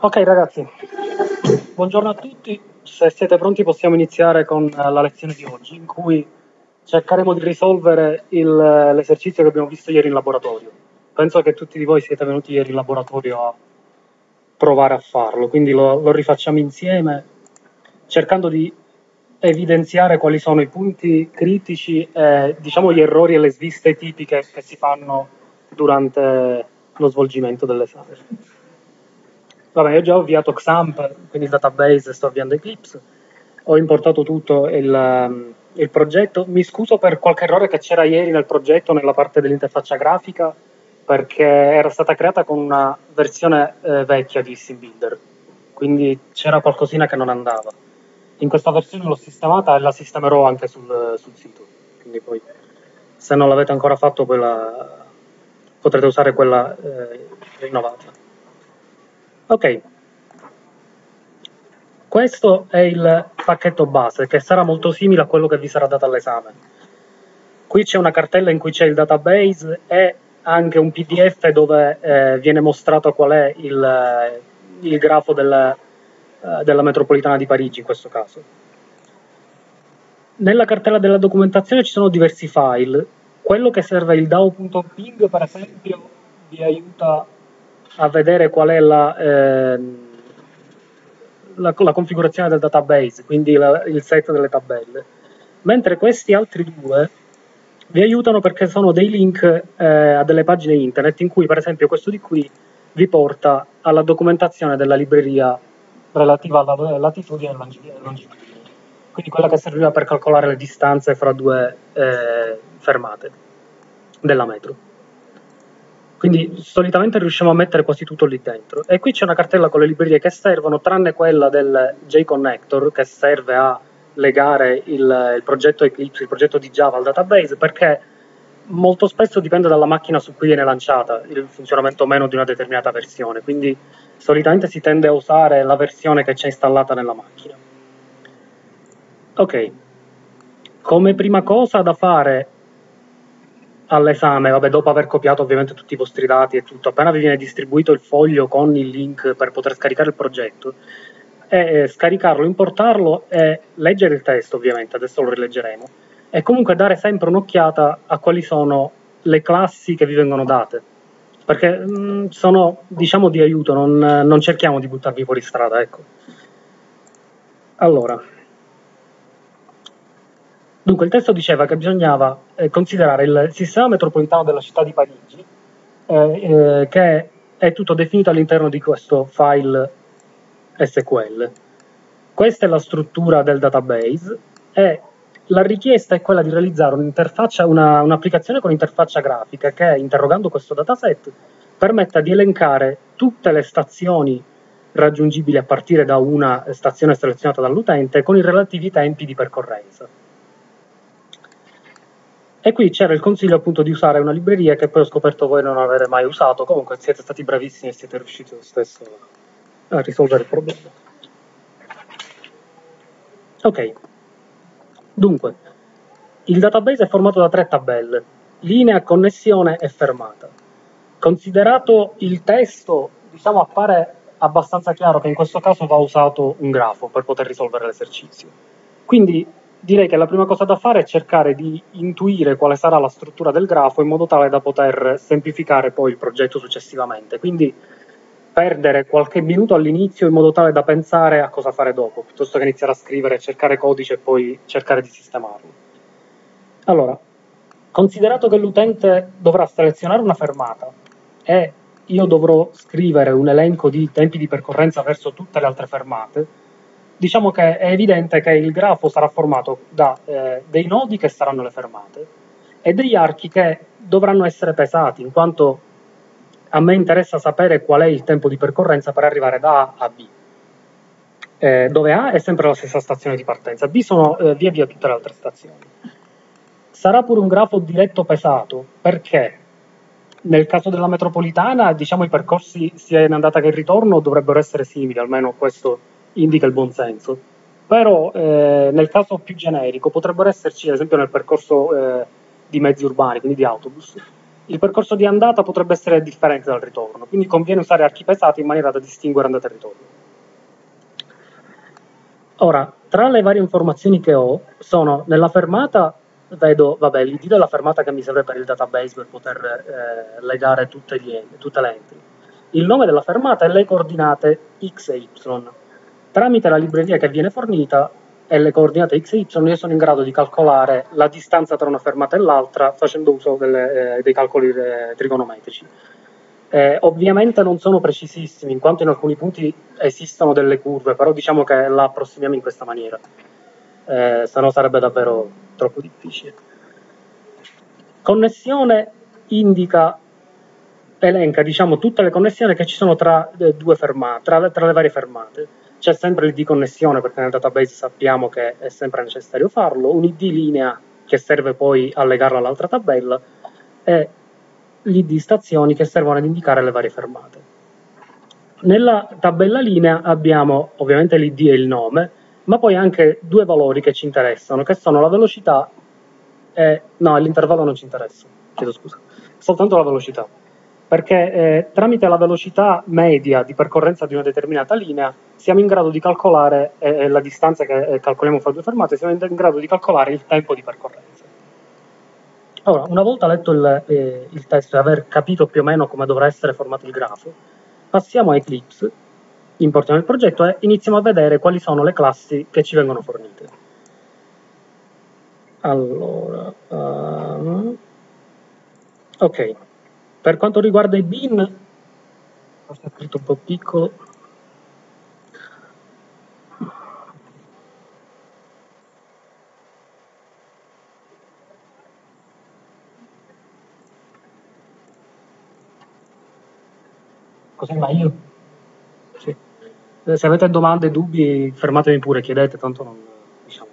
Ok ragazzi, buongiorno a tutti, se siete pronti possiamo iniziare con eh, la lezione di oggi in cui cercheremo di risolvere l'esercizio che abbiamo visto ieri in laboratorio. Penso che tutti di voi siete venuti ieri in laboratorio a provare a farlo, quindi lo, lo rifacciamo insieme cercando di evidenziare quali sono i punti critici e diciamo gli errori e le sviste tipiche che si fanno durante lo svolgimento dell'esame. Vabbè, io già ho avviato XAMPP, quindi il database, sto avviando Eclipse, ho importato tutto il, um, il progetto. Mi scuso per qualche errore che c'era ieri nel progetto, nella parte dell'interfaccia grafica, perché era stata creata con una versione eh, vecchia di SimBuilder, quindi c'era qualcosina che non andava. In questa versione l'ho sistemata e la sistemerò anche sul, sul sito, quindi poi se non l'avete ancora fatto la, potrete usare quella eh, rinnovata. Ok, questo è il pacchetto base che sarà molto simile a quello che vi sarà dato all'esame. Qui c'è una cartella in cui c'è il database e anche un PDF dove eh, viene mostrato qual è il, il grafo del, eh, della metropolitana di Parigi in questo caso. Nella cartella della documentazione ci sono diversi file. Quello che serve il DAO.ping per esempio vi aiuta a vedere qual è la, eh, la, la configurazione del database, quindi la, il set delle tabelle. Mentre questi altri due vi aiutano perché sono dei link eh, a delle pagine internet in cui, per esempio, questo di qui vi porta alla documentazione della libreria relativa alla latitudine e longitudine, quindi quella che serviva per calcolare le distanze fra due eh, fermate della metro. Quindi solitamente riusciamo a mettere quasi tutto lì dentro. E qui c'è una cartella con le librerie che servono, tranne quella del JConnector, che serve a legare il, il progetto Eclipse, il progetto di Java al database, perché molto spesso dipende dalla macchina su cui viene lanciata il funzionamento o meno di una determinata versione. Quindi solitamente si tende a usare la versione che c'è installata nella macchina. Ok, come prima cosa da fare all'esame, vabbè, dopo aver copiato ovviamente tutti i vostri dati e tutto, appena vi viene distribuito il foglio con il link per poter scaricare il progetto, è scaricarlo, importarlo e leggere il testo, ovviamente, adesso lo rileggeremo, e comunque dare sempre un'occhiata a quali sono le classi che vi vengono date, perché mh, mm, sono, diciamo, di aiuto, non, non cerchiamo di buttarvi fuori strada, ecco. Allora, Dunque, il testo diceva che bisognava eh, considerare il sistema metropolitano della città di Parigi, eh, eh, che è tutto definito all'interno di questo file SQL. Questa è la struttura del database e la richiesta è quella di realizzare un'interfaccia, una, un'applicazione con interfaccia grafica che, interrogando questo dataset, permetta di elencare tutte le stazioni raggiungibili a partire da una stazione selezionata dall'utente con i relativi tempi di percorrenza. E qui c'era il consiglio appunto di usare una libreria che poi ho scoperto voi non avere mai usato, comunque siete stati bravissimi e siete riusciti lo stesso a risolvere il problema. Ok, dunque, il database è formato da tre tabelle, linea, connessione e fermata. Considerato il testo, diciamo appare abbastanza chiaro che in questo caso va usato un grafo per poter risolvere l'esercizio. Quindi direi che la prima cosa da fare è cercare di intuire quale sarà la struttura del grafo in modo tale da poter semplificare poi il progetto successivamente. Quindi perdere qualche minuto all'inizio in modo tale da pensare a cosa fare dopo, piuttosto che iniziare a scrivere, cercare codice e poi cercare di sistemarlo. Allora, considerato che l'utente dovrà selezionare una fermata e io dovrò scrivere un elenco di tempi di percorrenza verso tutte le altre fermate, diciamo che è evidente che il grafo sarà formato da eh, dei nodi che saranno le fermate e degli archi che dovranno essere pesati, in quanto a me interessa sapere qual è il tempo di percorrenza per arrivare da A a B. Eh, dove A è sempre la stessa stazione di partenza, B sono eh, via via tutte le altre stazioni. Sarà pure un grafo diretto pesato, perché nel caso della metropolitana, diciamo i percorsi sia in andata che in ritorno dovrebbero essere simili, almeno questo indica il buon senso. Però eh, nel caso più generico potrebbero esserci, ad esempio nel percorso eh, di mezzi urbani, quindi di autobus, il percorso di andata potrebbe essere differente dal ritorno, quindi conviene usare archi pesati in maniera da distinguere andata e ritorno. Ora, tra le varie informazioni che ho, sono nella fermata, vedo, vabbè, l'id della fermata che mi serve per il database per poter eh, legare tutte, gli, tutte le entry. Il nome della fermata e le coordinate x e y. Tramite la libreria che viene fornita e le coordinate x e y io sono in grado di calcolare la distanza tra una fermata e l'altra facendo uso delle, eh, dei calcoli eh, trigonometrici. Eh, ovviamente non sono precisissimi, in quanto in alcuni punti esistono delle curve, però diciamo che la approssimiamo in questa maniera, eh, se no sarebbe davvero troppo difficile. Connessione indica, elenca diciamo, tutte le connessioni che ci sono tra, eh, fermate, tra, tra le varie fermate c'è sempre l'id connessione perché nel database sappiamo che è sempre necessario farlo, un id linea che serve poi a legarla all'altra tabella e l'id stazioni che servono ad indicare le varie fermate. Nella tabella linea abbiamo ovviamente l'id e il nome, ma poi anche due valori che ci interessano, che sono la velocità e... no, l'intervallo non ci interessa, chiedo scusa, soltanto la velocità perché eh, tramite la velocità media di percorrenza di una determinata linea siamo in grado di calcolare eh, eh la distanza che eh, calcoliamo fra due fermate, siamo in grado di calcolare il tempo di percorrenza. Ora, una volta letto il, eh, il testo e aver capito più o meno come dovrà essere formato il grafo, passiamo a Eclipse, importiamo il progetto e iniziamo a vedere quali sono le classi che ci vengono fornite. Allora, uh, ok, per quanto riguarda i bin, forse è scritto un po' piccolo, Così meglio? Sì. Se avete domande, dubbi, fermatevi pure, chiedete, tanto non... diciamo.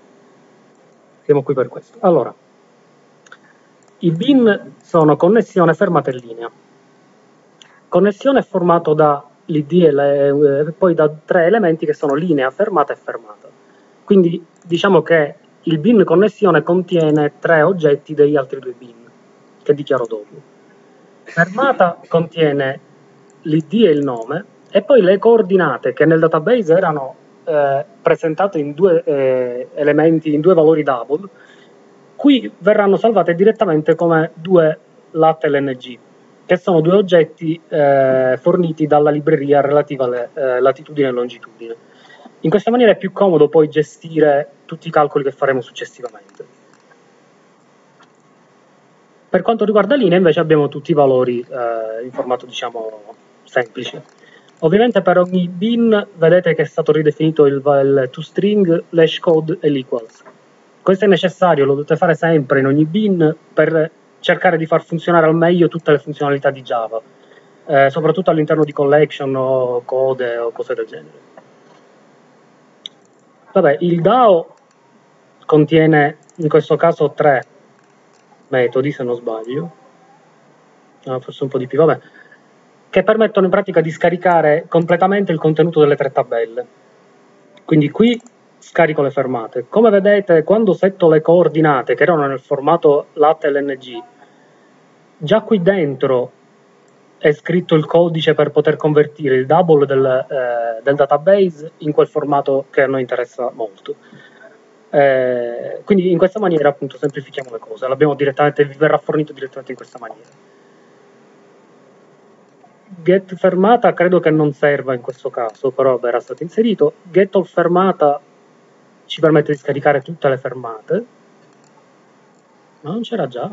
Siamo qui per questo. Allora, i bin sono connessione fermata in linea. Connessione è formato da l'id e le, eh, poi da tre elementi che sono linea, fermata e fermata. Quindi diciamo che il bin connessione contiene tre oggetti degli altri due bin, che dichiaro dopo. Fermata contiene l'id e il nome, e poi le coordinate che nel database erano eh, presentate in due eh, elementi, in due valori double, qui verranno salvate direttamente come due lat LNG, che sono due oggetti eh, forniti dalla libreria relativa alle eh, latitudine e longitudine. In questa maniera è più comodo poi gestire tutti i calcoli che faremo successivamente. Per quanto riguarda linea invece abbiamo tutti i valori eh, in formato diciamo semplice. Ovviamente per ogni bin vedete che è stato ridefinito il, il toString, l'hashcode e l'equals questo è necessario, lo dovete fare sempre in ogni bin per cercare di far funzionare al meglio tutte le funzionalità di Java, eh, soprattutto all'interno di collection o code o cose del genere. Vabbè, il DAO contiene in questo caso tre metodi, se non sbaglio, no, forse un po' di più, vabbè, che permettono in pratica di scaricare completamente il contenuto delle tre tabelle. Quindi qui scarico le fermate. Come vedete, quando setto le coordinate che erano nel formato lat LNG, già qui dentro è scritto il codice per poter convertire il double del, eh, del database in quel formato che a noi interessa molto. Eh, quindi in questa maniera appunto semplifichiamo le cose, vi verrà fornito direttamente in questa maniera. Get fermata credo che non serva in questo caso, però verrà stato inserito. Get all fermata ci permette di scaricare tutte le fermate. Ma non c'era già.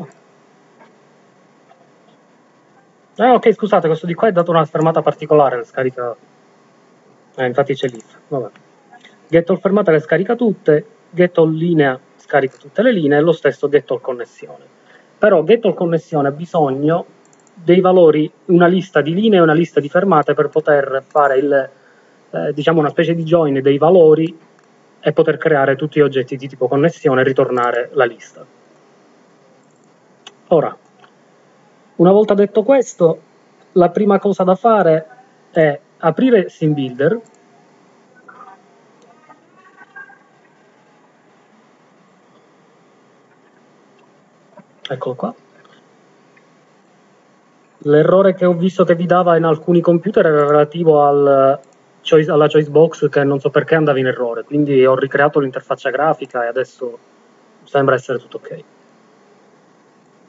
Ah ok scusate questo di qua è dato una fermata particolare le scarica. Eh, infatti c'è l'if vabbè. Get all fermata le scarica tutte get all linea scarica tutte le linee e lo stesso get all connessione. Però get all connessione ha bisogno dei valori una lista di linee e una lista di fermate per poter fare il eh, diciamo una specie di join dei valori e poter creare tutti gli oggetti di tipo connessione e ritornare la lista. Ora, una volta detto questo, la prima cosa da fare è aprire SimBuilder eccolo qua L'errore che ho visto che vi dava in alcuni computer era relativo al choice, alla choice box che non so perché andava in errore, quindi ho ricreato l'interfaccia grafica e adesso sembra essere tutto ok.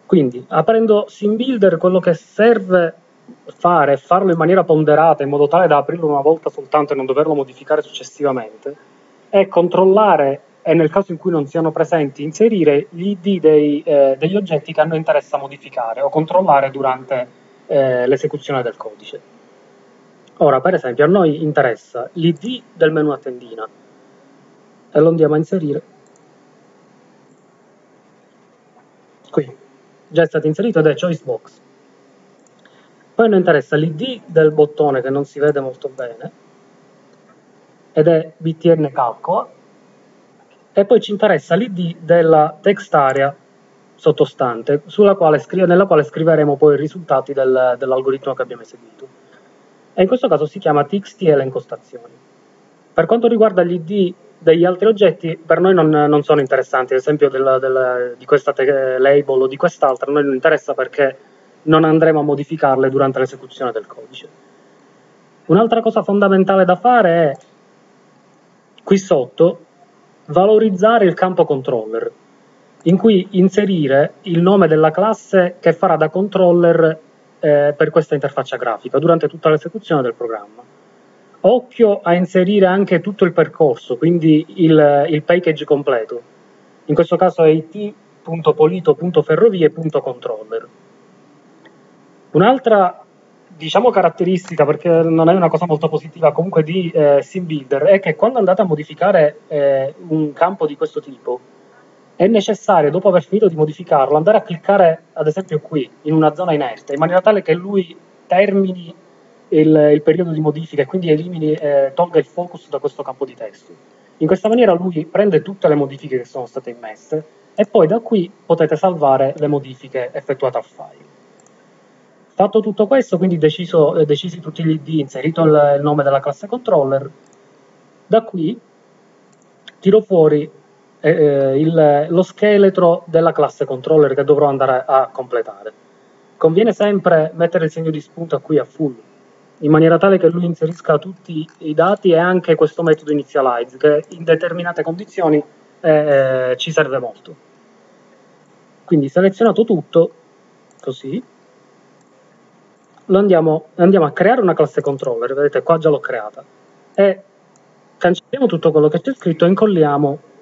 Quindi, aprendo SimBuilder, quello che serve fare è farlo in maniera ponderata, in modo tale da aprirlo una volta soltanto e non doverlo modificare successivamente, è controllare e nel caso in cui non siano presenti, inserire gli ID dei, eh, degli oggetti che a noi interessa modificare o controllare durante eh, l'esecuzione del codice. Ora, per esempio, a noi interessa l'ID del menu a tendina e lo andiamo a inserire qui. Già è stato inserito ed è choice box. Poi noi interessa l'ID del bottone che non si vede molto bene ed è btn calcola e poi ci interessa l'ID della text area sottostante quale nella quale scriveremo poi i risultati del, dell'algoritmo che abbiamo eseguito. E in questo caso si chiama txt elencostazioni. Per quanto riguarda gli ID degli altri oggetti, per noi non, non sono interessanti, ad esempio del, del, di questa label o di quest'altra, a noi non interessa perché non andremo a modificarle durante l'esecuzione del codice. Un'altra cosa fondamentale da fare è, qui sotto, valorizzare il campo controller, in cui inserire il nome della classe che farà da controller eh, per questa interfaccia grafica durante tutta l'esecuzione del programma. Occhio a inserire anche tutto il percorso, quindi il, il package completo. In questo caso è it.polito.ferrovie.controller. Un'altra diciamo caratteristica, perché non è una cosa molto positiva comunque di eh, SimBuilder, è che quando andate a modificare eh, un campo di questo tipo, è necessario, dopo aver finito di modificarlo, andare a cliccare, ad esempio qui, in una zona inerte, in maniera tale che lui termini il, il periodo di modifica e quindi elimini, eh, tolga il focus da questo campo di testo. In questa maniera lui prende tutte le modifiche che sono state immesse e poi da qui potete salvare le modifiche effettuate al file. Fatto tutto questo, quindi deciso, eh, decisi tutti gli ID, inserito il, il, nome della classe controller, da qui tiro fuori eh, il, lo scheletro della classe controller che dovrò andare a completare. Conviene sempre mettere il segno di spunto qui a full, in maniera tale che lui inserisca tutti i dati e anche questo metodo initialize, che in determinate condizioni eh, eh ci serve molto. Quindi selezionato tutto, così, andiamo, andiamo a creare una classe controller, vedete qua già l'ho creata, e cancelliamo tutto quello che c'è scritto e incolliamo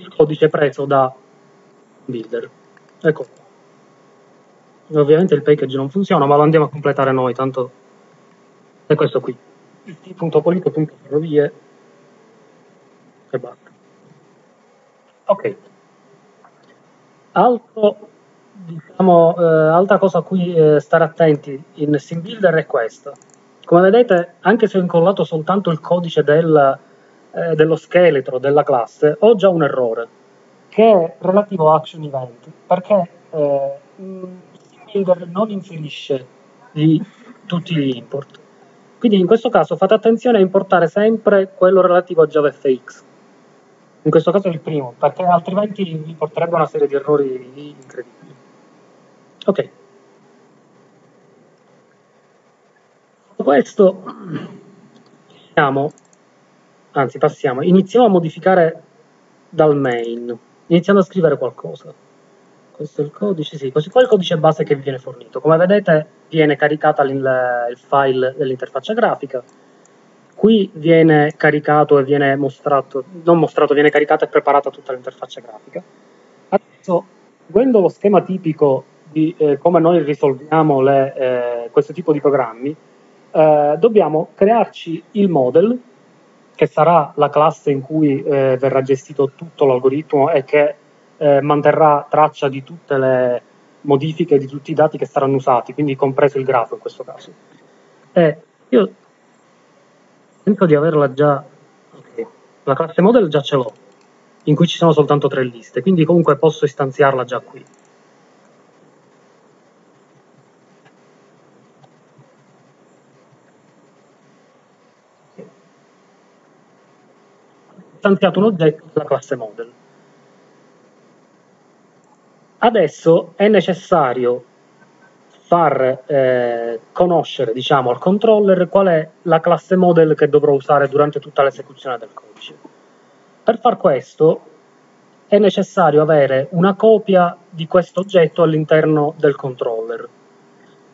il codice preso da builder. Ecco. Ovviamente il package non funziona, ma lo andiamo a completare noi, tanto è questo qui. it.polito.ferrovie e basta. Ok. Altro diciamo, eh, altra cosa a cui eh, stare attenti in SimBuilder è questa. Come vedete, anche se ho incollato soltanto il codice del, eh, dello scheletro della classe, ho già un errore, che è relativo a action event, perché eh, SimBuilder non inserisce gli, tutti gli import. Quindi in questo caso fate attenzione a importare sempre quello relativo a JavaFX. In questo caso è il primo, perché altrimenti vi porterebbe una serie di errori incredibili. Ok. Questo, passiamo, anzi passiamo, iniziamo a modificare dal main, iniziando a scrivere qualcosa. Questo è il codice, sì, così qua è il codice base che vi viene fornito. Come vedete viene caricata il, il file dell'interfaccia grafica, qui viene caricato e viene mostrato, non mostrato, viene caricata e preparata tutta l'interfaccia grafica. Adesso, seguendo lo schema tipico di eh, come noi risolviamo le, eh, questo tipo di programmi, eh, dobbiamo crearci il model, che sarà la classe in cui eh, verrà gestito tutto l'algoritmo e che eh, manterrà traccia di tutte le modifiche, di tutti i dati che saranno usati, quindi compreso il grafo in questo caso. E io penso di averla già, okay. la classe model già ce l'ho, in cui ci sono soltanto tre liste, quindi comunque posso istanziarla già qui. Istanziato un oggetto della classe model. Adesso è necessario far eh, conoscere diciamo, al controller qual è la classe model che dovrò usare durante tutta l'esecuzione del codice. Per far questo è necessario avere una copia di questo oggetto all'interno del controller.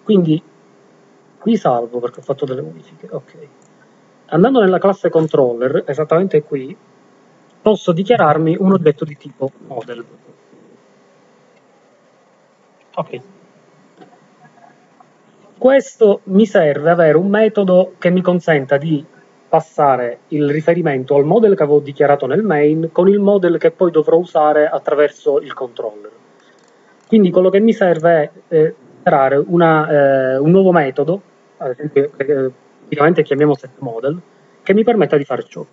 Quindi qui salvo perché ho fatto delle modifiche. Ok. Andando nella classe controller, esattamente qui, posso dichiararmi un oggetto di tipo model. Ok. Questo mi serve avere un metodo che mi consenta di passare il riferimento al model che avevo dichiarato nel main con il model che poi dovrò usare attraverso il controller. Quindi quello che mi serve è eh, creare eh, un nuovo metodo, ad esempio eh, chiamiamo setModel, che mi permetta di fare ciò.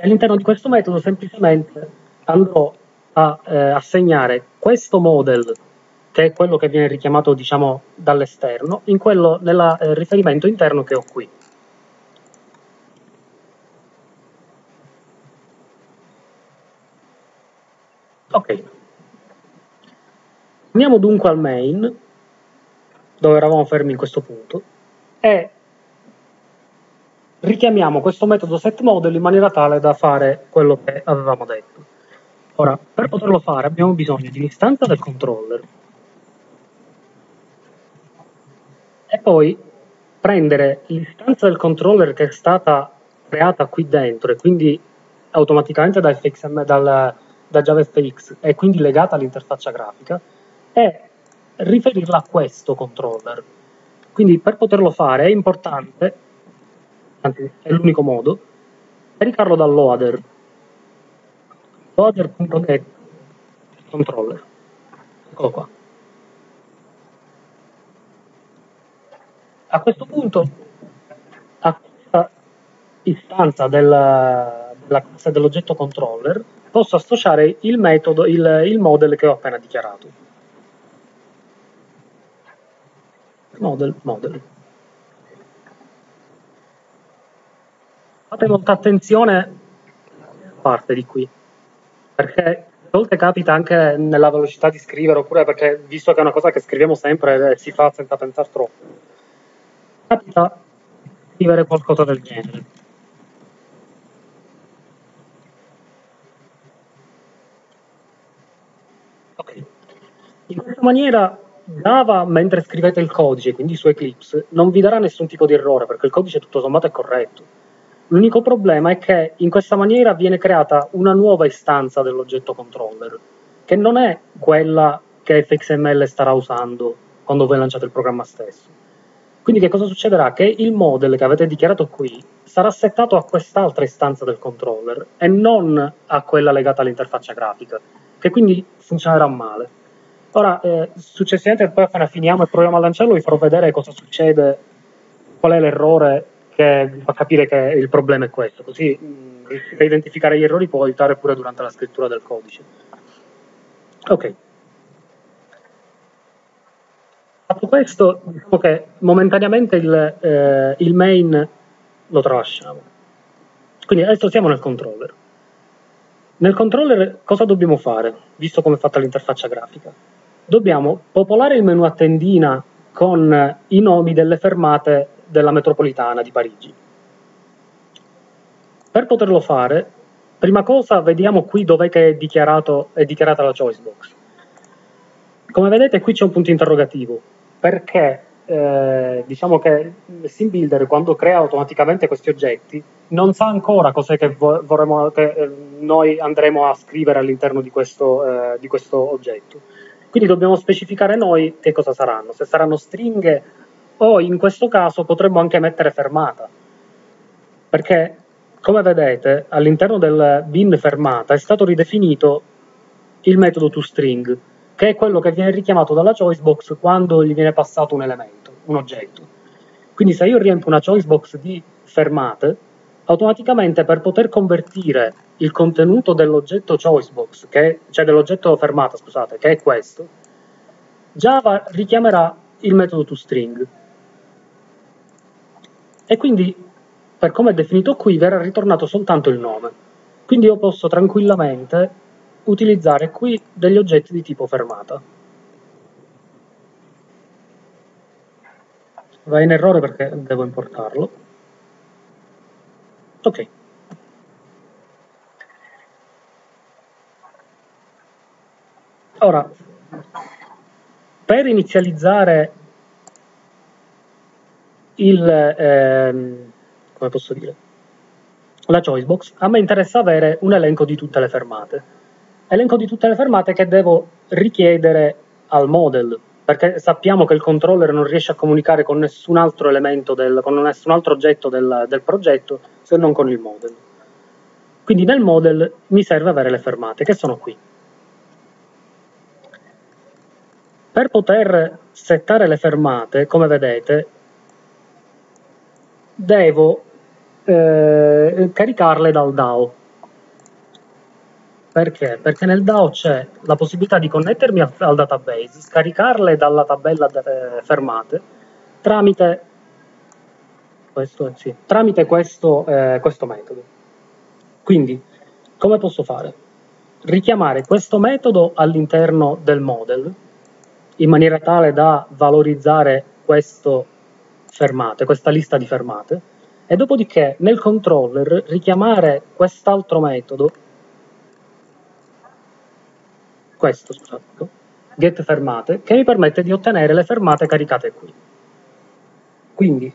All'interno di questo metodo semplicemente andrò a eh, assegnare questo model, che è quello che viene richiamato diciamo, dall'esterno, in quello nel eh, riferimento interno che ho qui. Ok. Andiamo dunque al main, dove eravamo fermi in questo punto, e richiamiamo questo metodo setModel in maniera tale da fare quello che avevamo detto. Ora, per poterlo fare abbiamo bisogno di un'istanza del controller e poi prendere l'istanza del controller che è stata creata qui dentro e quindi automaticamente da, FXM, dal, da JavaFX e quindi legata all'interfaccia grafica e riferirla a questo controller. Quindi per poterlo fare è importante anzi è l'unico modo, caricarlo dal loader. Loader.get controller. Eccolo qua. A questo punto, a questa istanza della, della classe dell'oggetto controller, posso associare il metodo, il, il model che ho appena dichiarato. Model, model. Fate molta attenzione a parte di qui, perché a volte capita anche nella velocità di scrivere, oppure perché, visto che è una cosa che scriviamo sempre e si fa senza pensare troppo, capita scrivere qualcosa del genere. Ok. In questa maniera Java, mentre scrivete il codice, quindi su Eclipse, non vi darà nessun tipo di errore, perché il codice tutto sommato è corretto L'unico problema è che in questa maniera viene creata una nuova istanza dell'oggetto controller, che non è quella che FXML starà usando quando voi lanciate il programma stesso. Quindi che cosa succederà? Che il model che avete dichiarato qui sarà settato a quest'altra istanza del controller e non a quella legata all'interfaccia grafica, che quindi funzionerà male. Ora, eh, successivamente poi appena finiamo e proviamo a lanciarlo vi farò vedere cosa succede, qual è l'errore che fa capire che il problema è questo, così riuscire a identificare gli errori può aiutare pure durante la scrittura del codice. Ok. Fatto questo, diciamo che momentaneamente il, eh, il main lo tralasciamo. Quindi adesso siamo nel controller. Nel controller cosa dobbiamo fare, visto come è fatta l'interfaccia grafica? Dobbiamo popolare il menu a tendina con i nomi delle fermate della metropolitana di Parigi. Per poterlo fare, prima cosa vediamo qui dov'è che è, è dichiarata la choice box. Come vedete qui c'è un punto interrogativo, perché eh, diciamo che SimBuilder quando crea automaticamente questi oggetti non sa ancora cos'è che, vorremmo, che eh, noi andremo a scrivere all'interno di eh, di questo oggetto. Quindi dobbiamo specificare noi che cosa saranno, se saranno stringhe o in questo caso potremmo anche mettere fermata, perché come vedete all'interno del bin fermata è stato ridefinito il metodo toString, che è quello che viene richiamato dalla choicebox quando gli viene passato un elemento, un oggetto. Quindi se io riempio una choicebox di fermate, automaticamente per poter convertire il contenuto dell'oggetto choicebox, che, cioè dell'oggetto fermata, scusate, che è questo, Java richiamerà il metodo toString e quindi, per come è definito qui, verrà ritornato soltanto il nome. Quindi io posso tranquillamente utilizzare qui degli oggetti di tipo fermata. Va in errore perché devo importarlo. Ok. Ora, per inizializzare il, ehm, come posso dire, la choicebox, a me interessa avere un elenco di tutte le fermate. Elenco di tutte le fermate che devo richiedere al model, perché sappiamo che il controller non riesce a comunicare con nessun altro elemento, del, con nessun altro oggetto del, del progetto se non con il model. Quindi nel model mi serve avere le fermate, che sono qui. Per poter settare le fermate, come vedete, devo eh, caricarle dal DAO. Perché? Perché nel DAO c'è la possibilità di connettermi al database, scaricarle dalla tabella eh, fermate tramite questo, sì, tramite questo, eh, questo metodo. Quindi, come posso fare? Richiamare questo metodo all'interno del model in maniera tale da valorizzare questo fermate, questa lista di fermate, e dopodiché nel controller richiamare quest'altro metodo, questo scusate, get fermate, che mi permette di ottenere le fermate caricate qui. Quindi,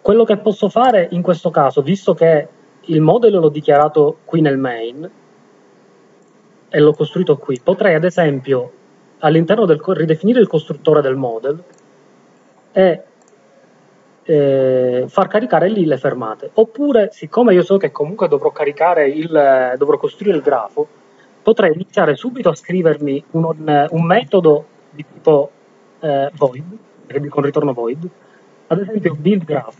quello che posso fare in questo caso, visto che il modello l'ho dichiarato qui nel main e l'ho costruito qui, potrei ad esempio all'interno del ridefinire il costruttore del model e eh, far caricare lì le fermate. Oppure, siccome io so che comunque dovrò caricare il, dovrò costruire il grafo, potrei iniziare subito a scrivermi un, un metodo di tipo eh, void, con ritorno void, ad esempio build graph,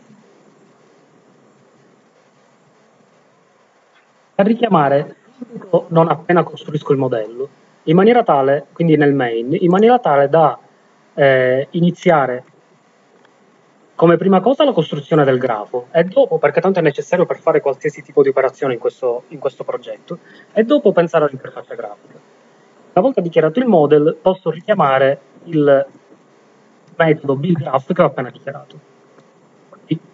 a richiamare subito non appena costruisco il modello, in maniera tale, quindi nel main, in maniera tale da eh, iniziare come prima cosa la costruzione del grafo e dopo, perché tanto è necessario per fare qualsiasi tipo di operazione in questo, in questo progetto, e dopo pensare all'interfaccia grafica. Una volta dichiarato il model, posso richiamare il metodo buildGraph che ho appena dichiarato. Quindi,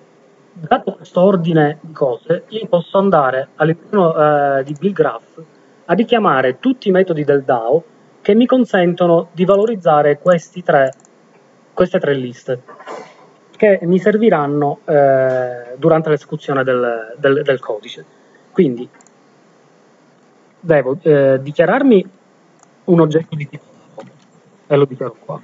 dato questo ordine di cose, io posso andare all'interno eh, di buildGraph a richiamare tutti i metodi del DAO che mi consentono di valorizzare tre, queste tre liste che mi serviranno eh, durante l'esecuzione del, del, del, codice. Quindi devo eh, dichiararmi un oggetto di tipo e lo dichiaro qua.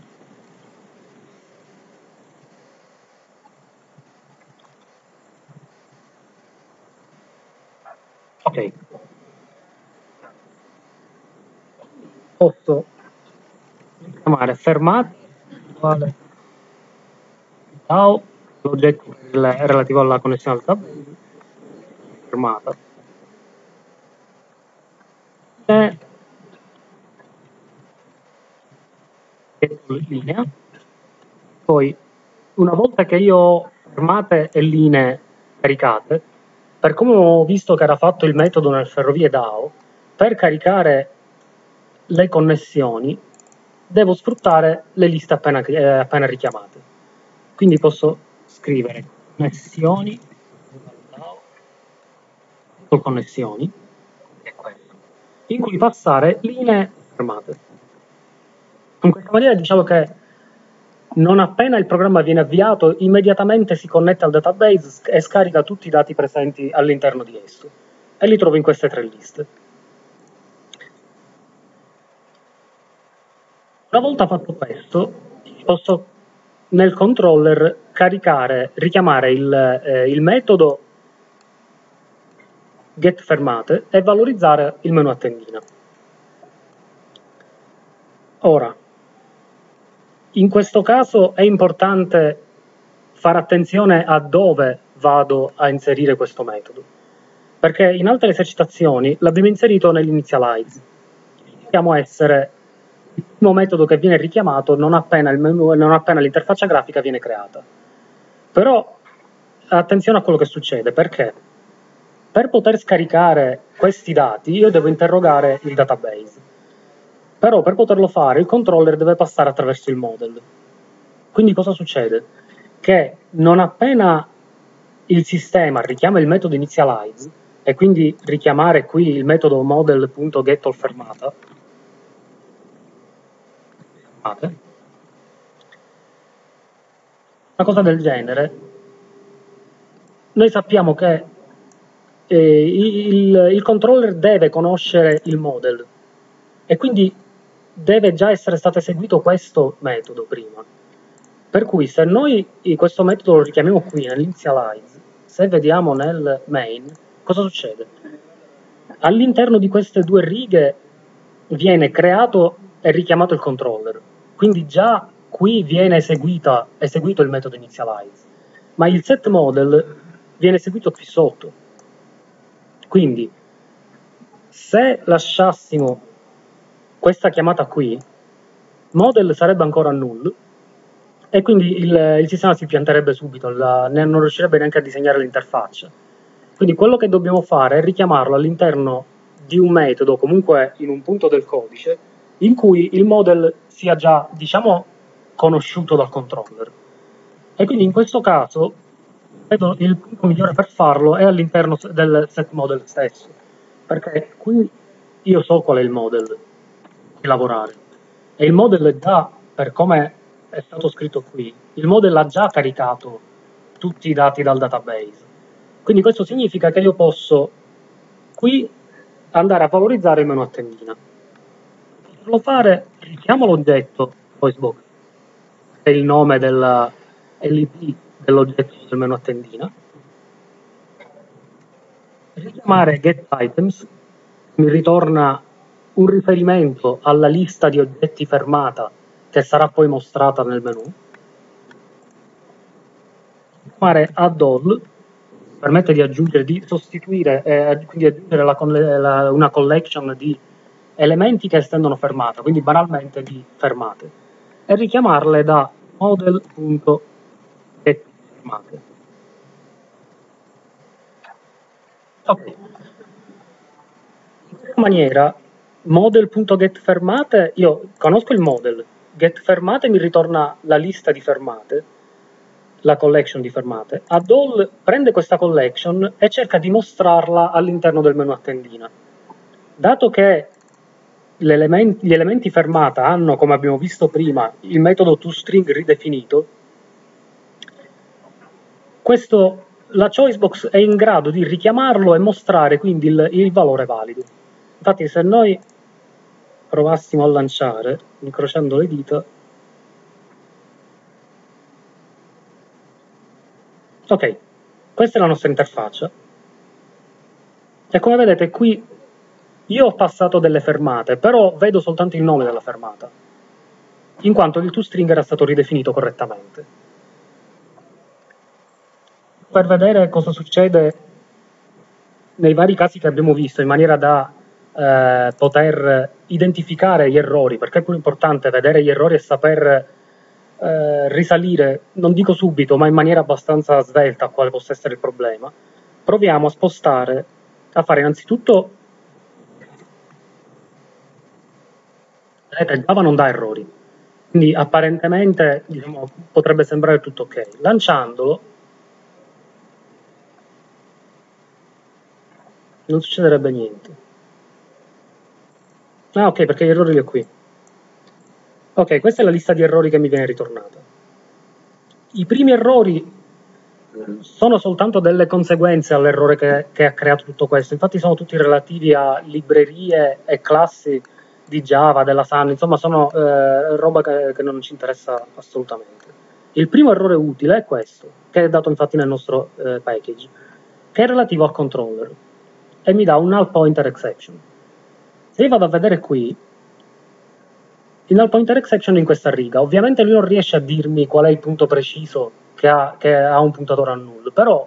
Ok. Posso chiamare fermata uguale DAO, l'oggetto relativo alla connessione al database, fermata. E linea. Poi, una volta che io ho fermate e linee caricate, per come ho visto che era fatto il metodo nel ferrovie DAO, per caricare le connessioni devo sfruttare le liste appena, eh, appena richiamate. Quindi posso scrivere connessioni, connessioni, in cui passare linee fermate. In questa maniera diciamo che non appena il programma viene avviato, immediatamente si connette al database e scarica tutti i dati presenti all'interno di esso. E li trovo in queste tre liste. Una volta fatto questo, posso nel controller caricare, richiamare il, eh, il metodo getFermate e valorizzare il menu a tendina. Ora, in questo caso è importante fare attenzione a dove vado a inserire questo metodo, perché in altre esercitazioni l'abbiamo inserito nell'initialize. Dobbiamo essere metodo che viene richiamato non appena, menu, non appena l'interfaccia grafica viene creata. Però attenzione a quello che succede, perché Per poter scaricare questi dati io devo interrogare il database. Però per poterlo fare il controller deve passare attraverso il model. Quindi cosa succede? Che non appena il sistema richiama il metodo initialize e quindi richiamare qui il metodo model.getAllFermata una cosa del genere. Noi sappiamo che eh, il, il controller deve conoscere il model e quindi deve già essere stato eseguito questo metodo prima. Per cui se noi questo metodo lo richiamiamo qui nell'initialize, se vediamo nel main, cosa succede? All'interno di queste due righe viene creato e richiamato il controller, quindi già qui viene eseguita, eseguito il metodo initialize, ma il set model viene eseguito qui sotto. Quindi se lasciassimo questa chiamata qui, model sarebbe ancora null e quindi il, il sistema si pianterebbe subito, la, non riuscirebbe neanche a disegnare l'interfaccia. Quindi quello che dobbiamo fare è richiamarlo all'interno di un metodo, comunque in un punto del codice, in cui il model sia già, diciamo, conosciuto dal controller. E quindi in questo caso vedo il punto migliore per farlo è all'interno del set model stesso, perché qui io so qual è il model di lavorare e il model già per come è stato scritto qui, il model ha già caricato tutti i dati dal database. Quindi questo significa che io posso qui andare a valorizzare il menu a tendina. Per farlo fare, richiamo l'oggetto VoiceBox, che è il nome della LP dell'oggetto del menu a tendina. Richiamare getItems mi ritorna un riferimento alla lista di oggetti fermata che sarà poi mostrata nel menu. Fare add all permette di aggiungere, di sostituire e quindi aggiungere la, la, una collection di elementi che estendono fermata, quindi banalmente di fermate, e richiamarle da model.getFermate. Ok. In questa maniera model.getFermate, io conosco il model, get fermate mi ritorna la lista di fermate, la collection di fermate. Add all prende questa collection e cerca di mostrarla all'interno del menu a tendina. Dato che gli elementi fermata hanno, come abbiamo visto prima, il metodo toString ridefinito, questo, la choicebox è in grado di richiamarlo e mostrare quindi il, il valore valido. Infatti se noi provassimo a lanciare, incrociando le dita, ok, questa è la nostra interfaccia. E come vedete qui io ho passato delle fermate, però vedo soltanto il nome della fermata, in quanto il toString era stato ridefinito correttamente. Per vedere cosa succede nei vari casi che abbiamo visto, in maniera da eh, poter identificare gli errori, perché è più importante vedere gli errori e saper eh, risalire, non dico subito, ma in maniera abbastanza svelta a quale possa essere il problema, proviamo a spostare, a fare innanzitutto, vedete, Java non dà errori, quindi apparentemente diciamo, potrebbe sembrare tutto ok. Lanciandolo, non succederebbe niente. Ah, ok, perché gli errori li ho qui. Ok, questa è la lista di errori che mi viene ritornata. I primi errori sono soltanto delle conseguenze all'errore che, che, ha creato tutto questo. Infatti sono tutti relativi a librerie e classi di Java, della Sun, insomma sono eh, roba che, che, non ci interessa assolutamente. Il primo errore utile è questo, che è dato infatti nel nostro eh, package, che è relativo al controller e mi dà un null pointer exception. Se io vado a vedere qui, il null pointer exception in questa riga, ovviamente lui non riesce a dirmi qual è il punto preciso che ha, che ha un puntatore a null, però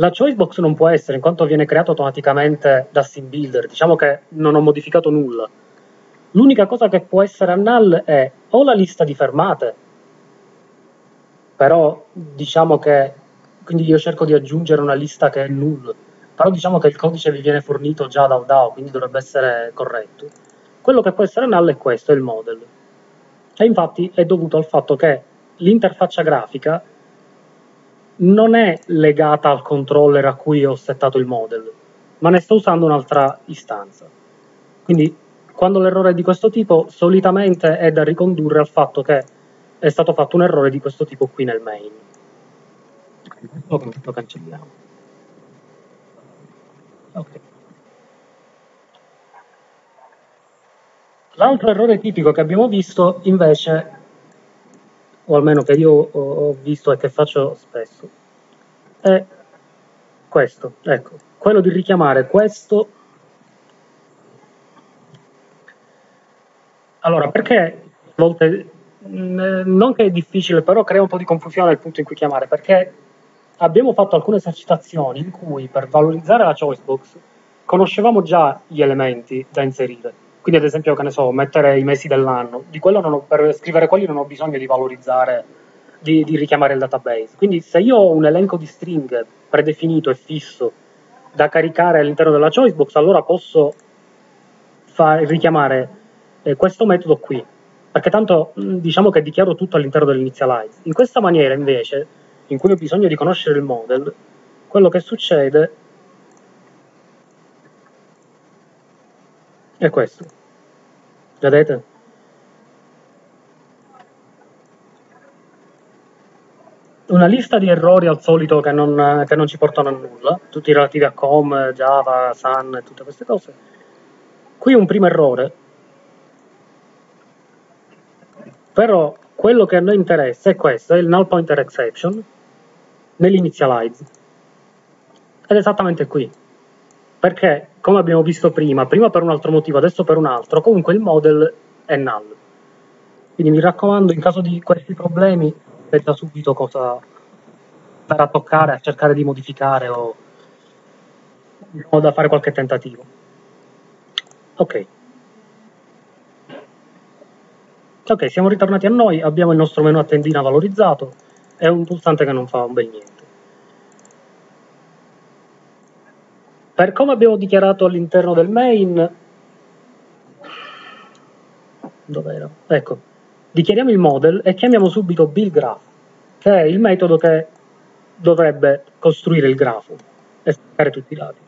la choicebox non può essere in quanto viene creato automaticamente da SimBuilder, diciamo che non ho modificato nulla. L'unica cosa che può essere a null è o la lista di fermate, però diciamo che quindi io cerco di aggiungere una lista che è null, però diciamo che il codice vi viene fornito già dal DAO, quindi dovrebbe essere corretto. Quello che può essere null è questo, è il model. E infatti è dovuto al fatto che l'interfaccia grafica non è legata al controller a cui ho settato il model, ma ne sto usando un'altra istanza. Quindi quando l'errore è di questo tipo, solitamente è da ricondurre al fatto che è stato fatto un errore di questo tipo qui nel main. Lo, lo cancelliamo. Okay. L'altro errore tipico che abbiamo visto invece, o almeno che io ho visto e che faccio spesso, è questo, ecco, quello di richiamare questo. Allora, perché a volte non che è difficile, però crea un po' di confusione al punto in cui chiamare, perché abbiamo fatto alcune esercitazioni in cui per valorizzare la choicebox conoscevamo già gli elementi da inserire. Quindi, ad esempio, che ne so, mettere i mesi dell'anno, ho, per scrivere quelli non ho bisogno di valorizzare, di, di, richiamare il database. Quindi, se io ho un elenco di string predefinito e fisso da caricare all'interno della choicebox, allora posso far, richiamare eh, questo metodo qui, perché tanto diciamo che dichiaro tutto all'interno dell'initialize. In questa maniera invece, in cui ho bisogno di conoscere il model, quello che succede è questo. Vedete? Una lista di errori al solito che non, che non ci portano a nulla, tutti relativi a com, Java, Sun e tutte queste cose. Qui un primo errore Però quello che a noi interessa è questo, è il null pointer exception nell'initialize. Ed è esattamente qui. Perché, come abbiamo visto prima, prima per un altro motivo, adesso per un altro, comunque il model è null. Quindi mi raccomando, in caso di questi problemi, pensa subito cosa per a toccare, a cercare di modificare o, o da fare qualche tentativo. Ok. Ok, siamo ritornati a noi, abbiamo il nostro menu a tendina valorizzato e un pulsante che non fa un bel niente. Per come abbiamo dichiarato all'interno del main, dov'era? Ecco, dichiariamo il model e chiamiamo subito buildGraph, che è il metodo che dovrebbe costruire il grafo e scaricare tutti i dati.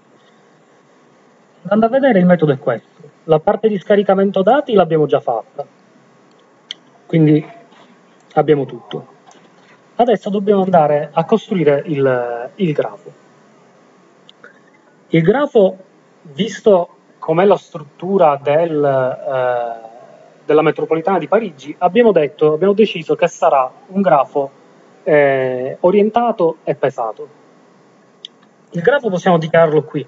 Andando a vedere il metodo è questo. La parte di scaricamento dati l'abbiamo già fatta quindi abbiamo tutto. Adesso dobbiamo andare a costruire il, il grafo. Il grafo, visto com'è la struttura del, eh, della metropolitana di Parigi, abbiamo, detto, abbiamo deciso che sarà un grafo eh, orientato e pesato. Il grafo possiamo dichiararlo qui,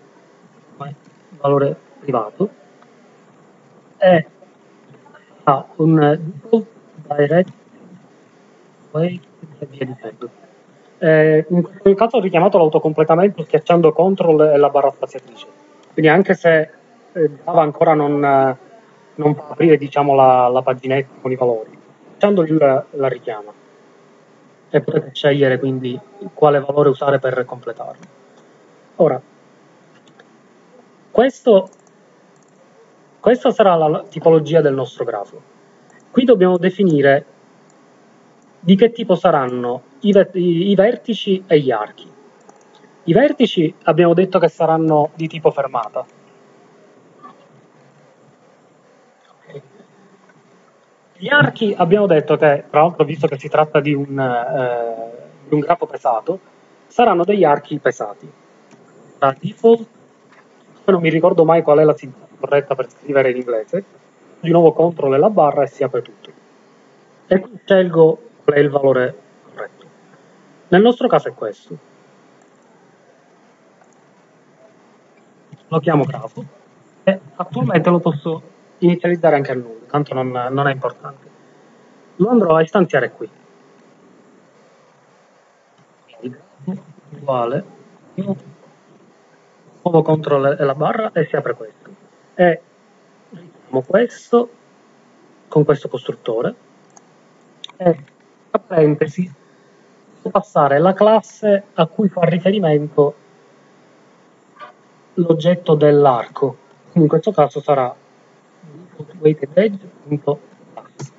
valore privato, e ha un direct wait. Eh, in questo caso ho richiamato l'autocompletamento schiacciando CTRL e la barra spaziatrice. Quindi anche se eh, Java ancora non, non fa aprire diciamo, la, la, paginetta con i valori, schiacciando la, la richiama. E potete scegliere quindi quale valore usare per completarlo. Ora, questo, questa sarà la tipologia del nostro grafo. Qui dobbiamo definire di che tipo saranno i, i, i vertici e gli archi. I vertici abbiamo detto che saranno di tipo fermata. Gli archi abbiamo detto che, tra l'altro visto che si tratta di un, eh, di un grafo pesato, saranno degli archi pesati. Da default, non mi ricordo mai qual è la sintassi corretta per scrivere in inglese, di nuovo controllo la barra e si apre tutto. E qui scelgo qual è il valore corretto. Nel nostro caso è questo. Lo chiamo grafo e attualmente lo posso inizializzare anche a nulla, tanto non, non è importante. Lo andrò a istanziare qui. uguale nuovo controllo e la barra e si apre questo. E questo con questo costruttore e tra parentesi passare la classe a cui fa riferimento l'oggetto dell'arco. In questo caso sarà weighted edge.pass.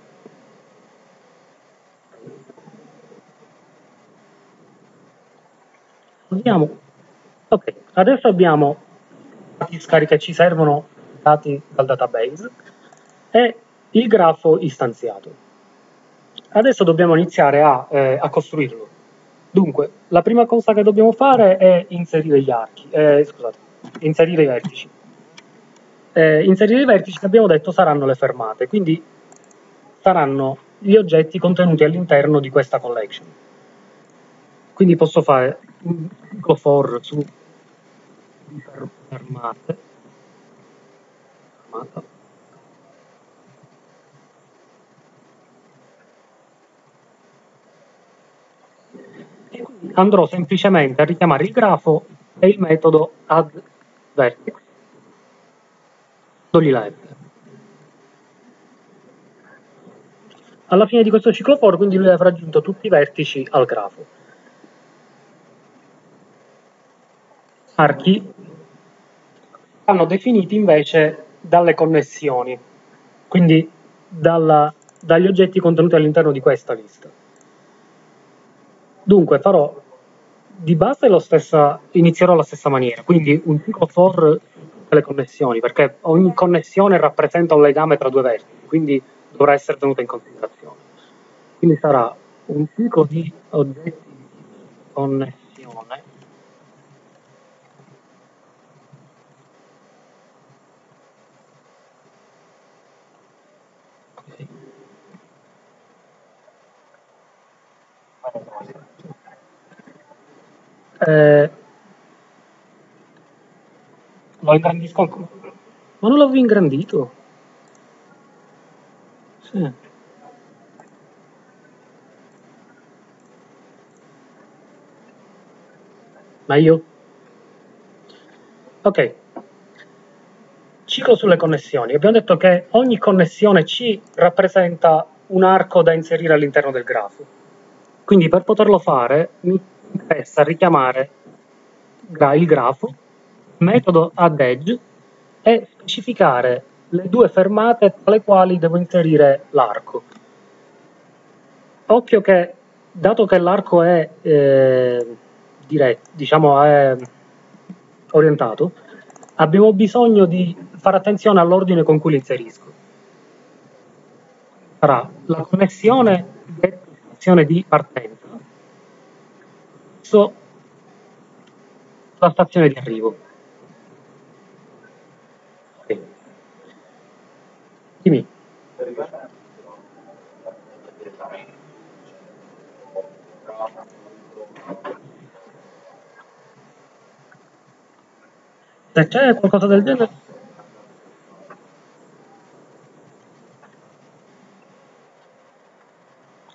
Andiamo. Ok, adesso abbiamo i scarichi che ci servono dati dal database e il grafo istanziato. Adesso dobbiamo iniziare a, eh, a costruirlo. Dunque, la prima cosa che dobbiamo fare è inserire gli archi, eh, scusate, inserire i vertici. Eh, inserire i vertici che abbiamo detto saranno le fermate, quindi saranno gli oggetti contenuti all'interno di questa collection. Quindi posso fare un for su fermate, fermata, andrò semplicemente a richiamare il grafo e il metodo addVertex. Togli la F. Alla fine di questo ciclo for, quindi lui avrà aggiunto tutti i vertici al grafo. Archi vanno definiti invece dalle connessioni, quindi dalla, dagli oggetti contenuti all'interno di questa lista. Dunque farò di base lo stessa, inizierò alla stessa maniera, quindi un ciclo for tutte le connessioni, perché ogni connessione rappresenta un legame tra due vertici, quindi dovrà essere tenuta in considerazione. Quindi sarà un ciclo di oggetti di connessione Eh, lo ingrandisco ancora. Ma non l'avevo ingrandito. Sì. Ma? Ok. Ciclo sulle connessioni. Abbiamo detto che ogni connessione C rappresenta un arco da inserire all'interno del grafo. Quindi per poterlo fare mi interessa richiamare il grafo, metodo addEdge e specificare le due fermate tra le quali devo inserire l'arco. Occhio che, dato che l'arco è, eh, diretto, diciamo, è orientato, abbiamo bisogno di fare attenzione all'ordine con cui li inserisco. Sarà la connessione di partenza verso la stazione di arrivo. Sì. Dimmi. Se c'è qualcosa del genere...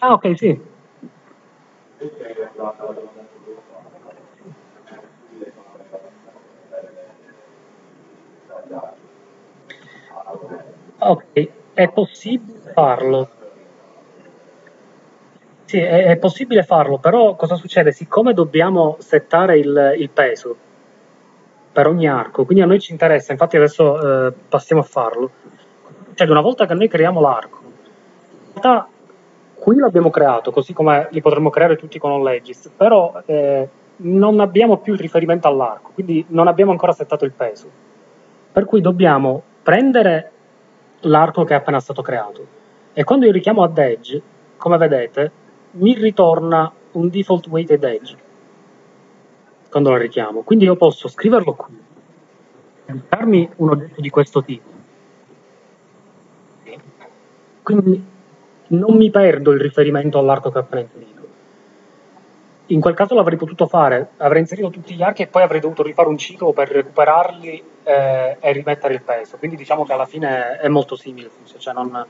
Ah, ok, sì. Ok, è possibile farlo. Sì, è, è, possibile farlo, però cosa succede? Siccome dobbiamo settare il, il, peso per ogni arco, quindi a noi ci interessa, infatti adesso eh, passiamo a farlo. Cioè, una volta che noi creiamo l'arco, in realtà qui l'abbiamo creato, così come li potremmo creare tutti con OnLegis, però eh, non abbiamo più il riferimento all'arco, quindi non abbiamo ancora settato il peso. Per cui dobbiamo prendere l'arco che è appena stato creato. E quando io richiamo add edge, come vedete, mi ritorna un default weighted edge quando lo richiamo. Quindi io posso scriverlo qui, darmi un oggetto di questo tipo. Quindi non mi perdo il riferimento all'arco che ho appena inserito. In quel caso l'avrei potuto fare, avrei inserito tutti gli archi e poi avrei dovuto rifare un ciclo per recuperarli eh, e rimettere il peso. Quindi diciamo che alla fine è molto simile, cioè non,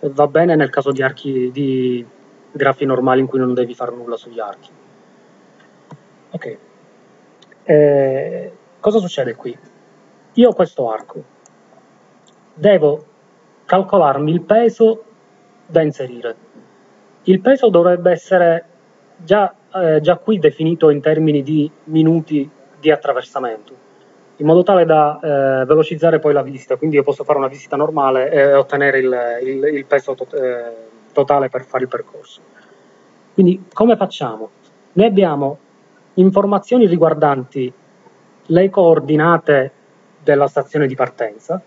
va bene nel caso di archi di grafi normali in cui non devi fare nulla sugli archi. Ok. Eh, cosa succede qui? Io ho questo arco. Devo calcolarmi il peso da inserire. Il peso dovrebbe essere già, eh, già qui definito in termini di minuti di attraversamento in modo tale da eh, velocizzare poi la visita, quindi io posso fare una visita normale e ottenere il, il, il peso to eh, totale per fare il percorso. Quindi come facciamo? Noi abbiamo informazioni riguardanti le coordinate della stazione di partenza,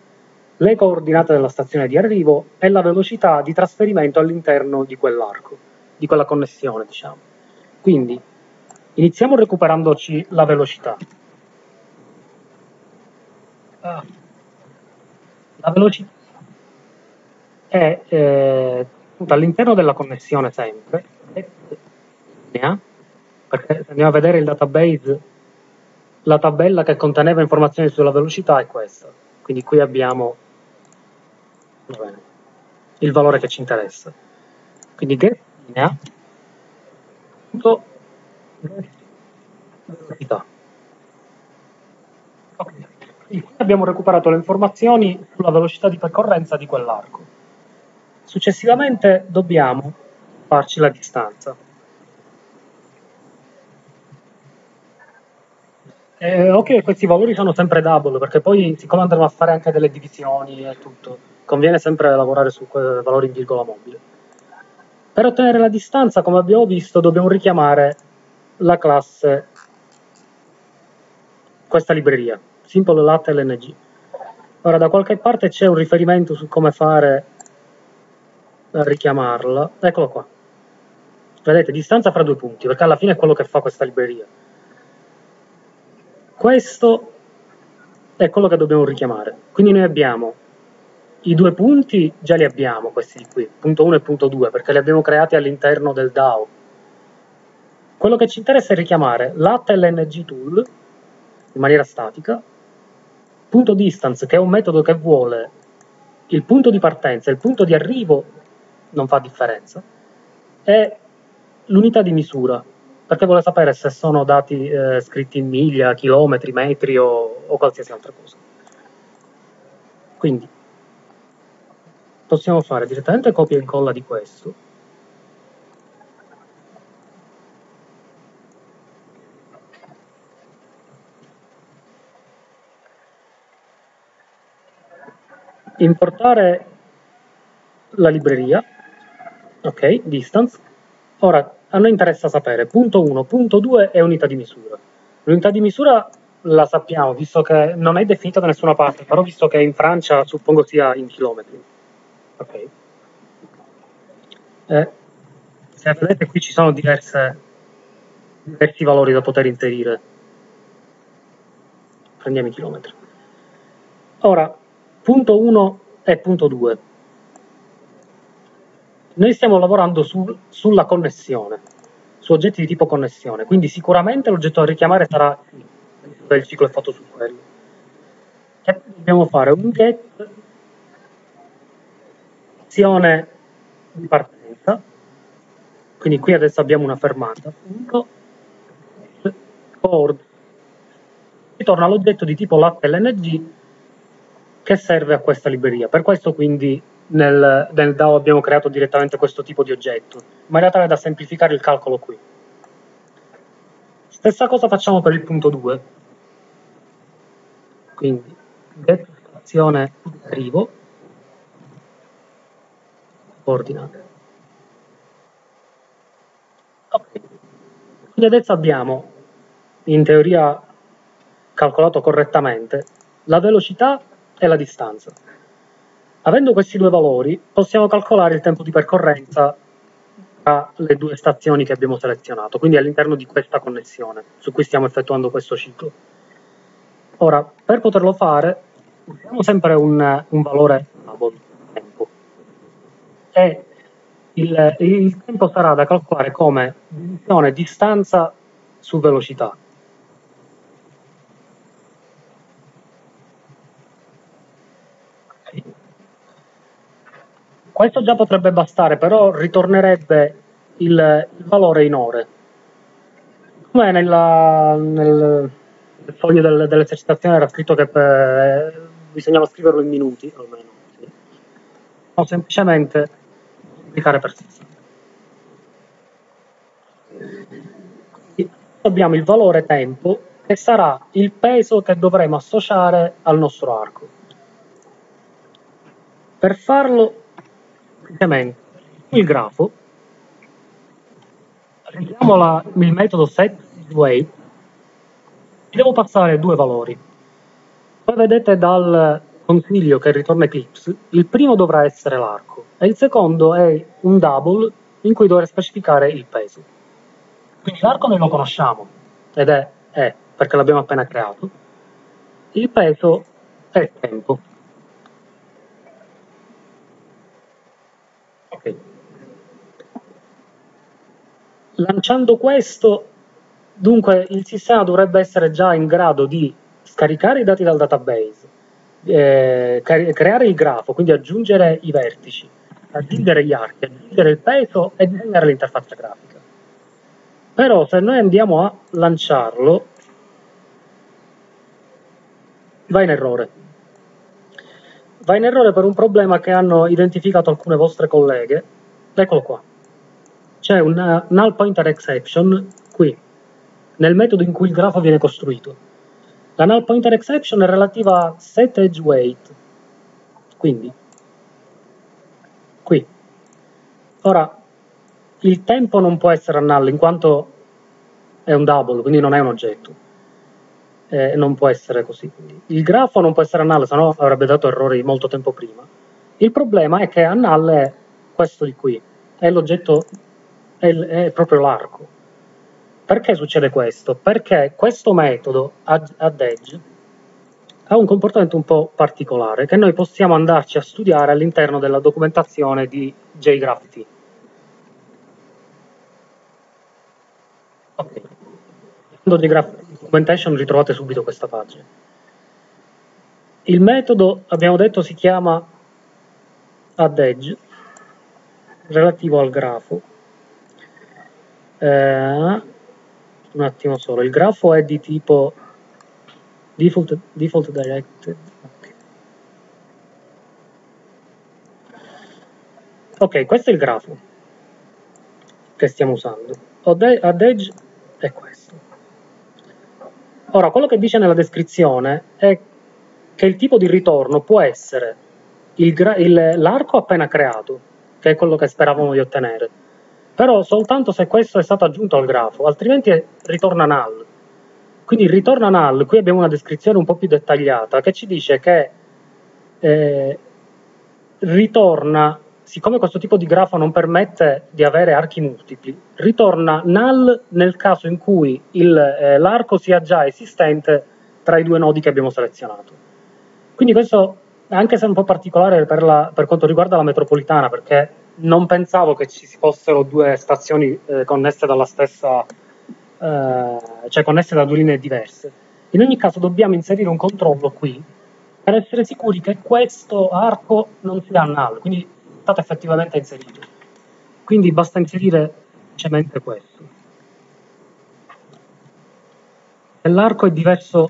le coordinate della stazione di arrivo e la velocità di trasferimento all'interno di quell'arco, di quella connessione, diciamo. Quindi iniziamo recuperandoci la velocità. Ah. La velocità è eh, all'interno della connessione sempre, perché se andiamo a vedere il database, la tabella che conteneva informazioni sulla velocità è questa. Quindi qui abbiamo bene, il valore che ci interessa. Quindi get linea punto velocità. Okay. Abbiamo recuperato le informazioni sulla velocità di percorrenza di quell'arco. Successivamente dobbiamo farci la distanza. Eh, ok, questi valori sono sempre double, perché poi siccome andremo a fare anche delle divisioni e tutto, conviene sempre lavorare su valori in virgola mobile. Per ottenere la distanza, come abbiamo visto, dobbiamo richiamare la classe, questa libreria, Simple Lat LNG. Ora, da qualche parte c'è un riferimento su come fare a richiamarla. Eccolo qua. Vedete, distanza fra due punti, perché alla fine è quello che fa questa libreria. Questo è quello che dobbiamo richiamare. Quindi noi abbiamo i due punti, già li abbiamo questi di qui, punto 1 e punto 2, perché li abbiamo creati all'interno del DAO. Quello che ci interessa è richiamare l'ATLNG tool in maniera statica, punto distance, che è un metodo che vuole il punto di partenza il punto di arrivo non fa differenza, e l'unità di misura, perché vuole sapere se sono dati eh, scritti in miglia, chilometri, metri o, o qualsiasi altra cosa. Quindi possiamo fare direttamente copia e incolla di questo importare la libreria, ok, distance. Ora, a noi interessa sapere punto 1, punto 2 e unità di misura. L'unità di misura la sappiamo, visto che non è definita da nessuna parte, però visto che in Francia suppongo sia in chilometri. Ok. Eh, se vedete qui ci sono diverse, diversi valori da poter inserire. Prendiamo i chilometri. Ora, Punto 1 e punto 2. Noi stiamo lavorando su, sulla connessione, su oggetti di tipo connessione, quindi sicuramente l'oggetto da richiamare sarà il ciclo è fatto su quello. E dobbiamo fare un get azione di partenza, quindi qui adesso abbiamo una fermata, punto, ritorna l'oggetto di tipo latte LNG che serve a questa libreria. Per questo quindi nel, nel DAO abbiamo creato direttamente questo tipo di oggetto, in maniera tale da semplificare il calcolo qui. Stessa cosa facciamo per il punto 2. Quindi get azione arrivo ordinate. Okay. Quindi adesso abbiamo in teoria calcolato correttamente la velocità e la distanza. Avendo questi due valori, possiamo calcolare il tempo di percorrenza tra le due stazioni che abbiamo selezionato, quindi all'interno di questa connessione su cui stiamo effettuando questo ciclo. Ora, per poterlo fare, usiamo sempre un, un valore tempo. E il, il tempo sarà da calcolare come divisione distanza su velocità. Questo già potrebbe bastare, però ritornerebbe il, il valore in ore. Come nella, nel, nel foglio del, dell'esercitazione era scritto che per, eh, bisognava scriverlo in minuti, almeno. Sì. O semplicemente applicare per 60. Abbiamo il valore tempo che sarà il peso che dovremo associare al nostro arco. Per farlo, semplicemente, il grafo, prendiamo il metodo setWeight, devo passare due valori. Poi vedete dal consiglio che ritorna Eclipse, il primo dovrà essere l'arco e il secondo è un double in cui dovrei specificare il peso. Quindi l'arco noi lo conosciamo ed è E perché l'abbiamo appena creato. Il peso è tempo. Ok. Lanciando questo, dunque il sistema dovrebbe essere già in grado di scaricare i dati dal database, eh, creare il grafo, quindi aggiungere i vertici, aggiungere gli archi, aggiungere il peso e disegnare l'interfaccia grafica. Però se noi andiamo a lanciarlo, va in errore. Va in errore per un problema che hanno identificato alcune vostre colleghe. Eccolo qua. C'è un null pointer exception qui, nel metodo in cui il grafo viene costruito. La null pointer exception è relativa a set edge weight. Quindi, qui. Ora, il tempo non può essere null in quanto è un double, quindi non è un oggetto eh, non può essere così. Il grafo non può essere null, se no avrebbe dato errori molto tempo prima. Il problema è che a null è questo di qui, è l'oggetto, è, è proprio l'arco. Perché succede questo? Perché questo metodo add edge ha un comportamento un po' particolare che noi possiamo andarci a studiare all'interno della documentazione di JGraphT. Ok. JGraphT documentation ritrovate subito questa pagina. Il metodo, abbiamo detto, si chiama addEdge, relativo al grafo. Eh, un attimo solo, il grafo è di tipo default, default directed. Ok, questo è il grafo che stiamo usando. Add è questo. Ora, quello che dice nella descrizione è che il tipo di ritorno può essere l'arco appena creato, che è quello che speravamo di ottenere, però soltanto se questo è stato aggiunto al grafo, altrimenti ritorna null. Quindi ritorna null, qui abbiamo una descrizione un po' più dettagliata che ci dice che eh, ritorna siccome questo tipo di grafo non permette di avere archi multipli, ritorna null nel caso in cui eh, l'arco sia già esistente tra i due nodi che abbiamo selezionato. Quindi questo, anche se è un po' particolare per, la, per quanto riguarda la metropolitana, perché non pensavo che ci fossero due stazioni eh, connesse dalla stessa, eh, cioè connesse da due linee diverse. In ogni caso dobbiamo inserire un controllo qui per essere sicuri che questo arco non sia null, quindi stato effettivamente inserito. Quindi basta inserire semplicemente questo. E l'arco è diverso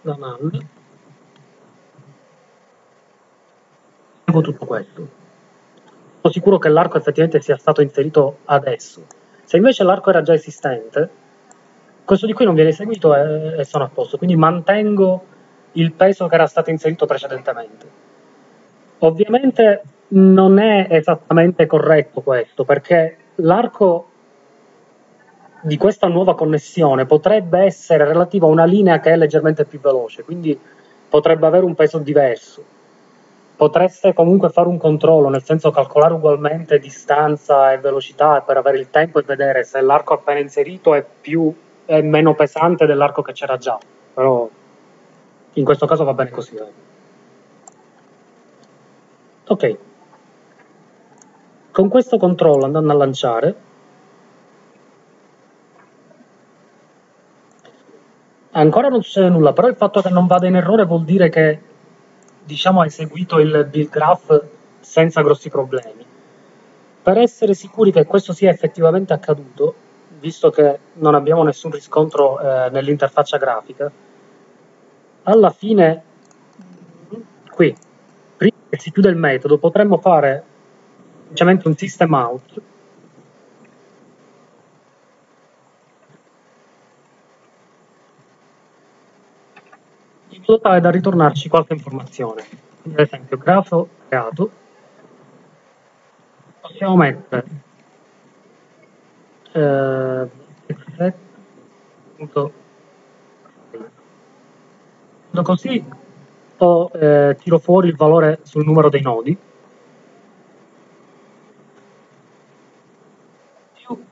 da null. Tutto questo. Sono sicuro che l'arco effettivamente sia stato inserito adesso. Se invece l'arco era già esistente, questo di qui non viene eseguito e, e sono a posto. Quindi mantengo il peso che era stato inserito precedentemente. Ovviamente non è esattamente corretto questo, perché l'arco di questa nuova connessione potrebbe essere relativo a una linea che è leggermente più veloce, quindi potrebbe avere un peso diverso. Potreste comunque fare un controllo, nel senso calcolare ugualmente distanza e velocità per avere il tempo e vedere se l'arco appena inserito è, più, è meno pesante dell'arco che c'era già. Però in questo caso va bene così. Ok. Con questo controllo andando a lanciare ancora non succede nulla, però il fatto che non vada in errore vuol dire che diciamo ha eseguito il build graph senza grossi problemi. Per essere sicuri che questo sia effettivamente accaduto, visto che non abbiamo nessun riscontro eh, nell'interfaccia grafica, alla fine qui, prima che si chiuda il metodo, potremmo fare semplicemente un system out in modo tale da ritornarci qualche informazione. Ad esempio, grafo creato, possiamo mettere eh, così o eh, tiro fuori il valore sul numero dei nodi. Più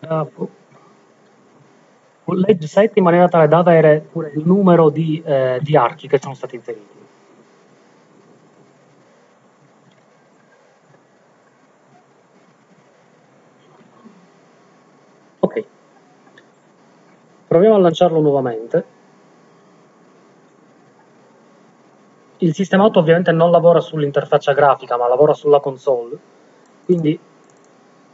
grafo legge 7 in maniera tale da avere pure il numero di, eh, di archi che sono stati inseriti. Ok, proviamo a lanciarlo nuovamente. Il sistema auto ovviamente non lavora sull'interfaccia grafica, ma lavora sulla console, quindi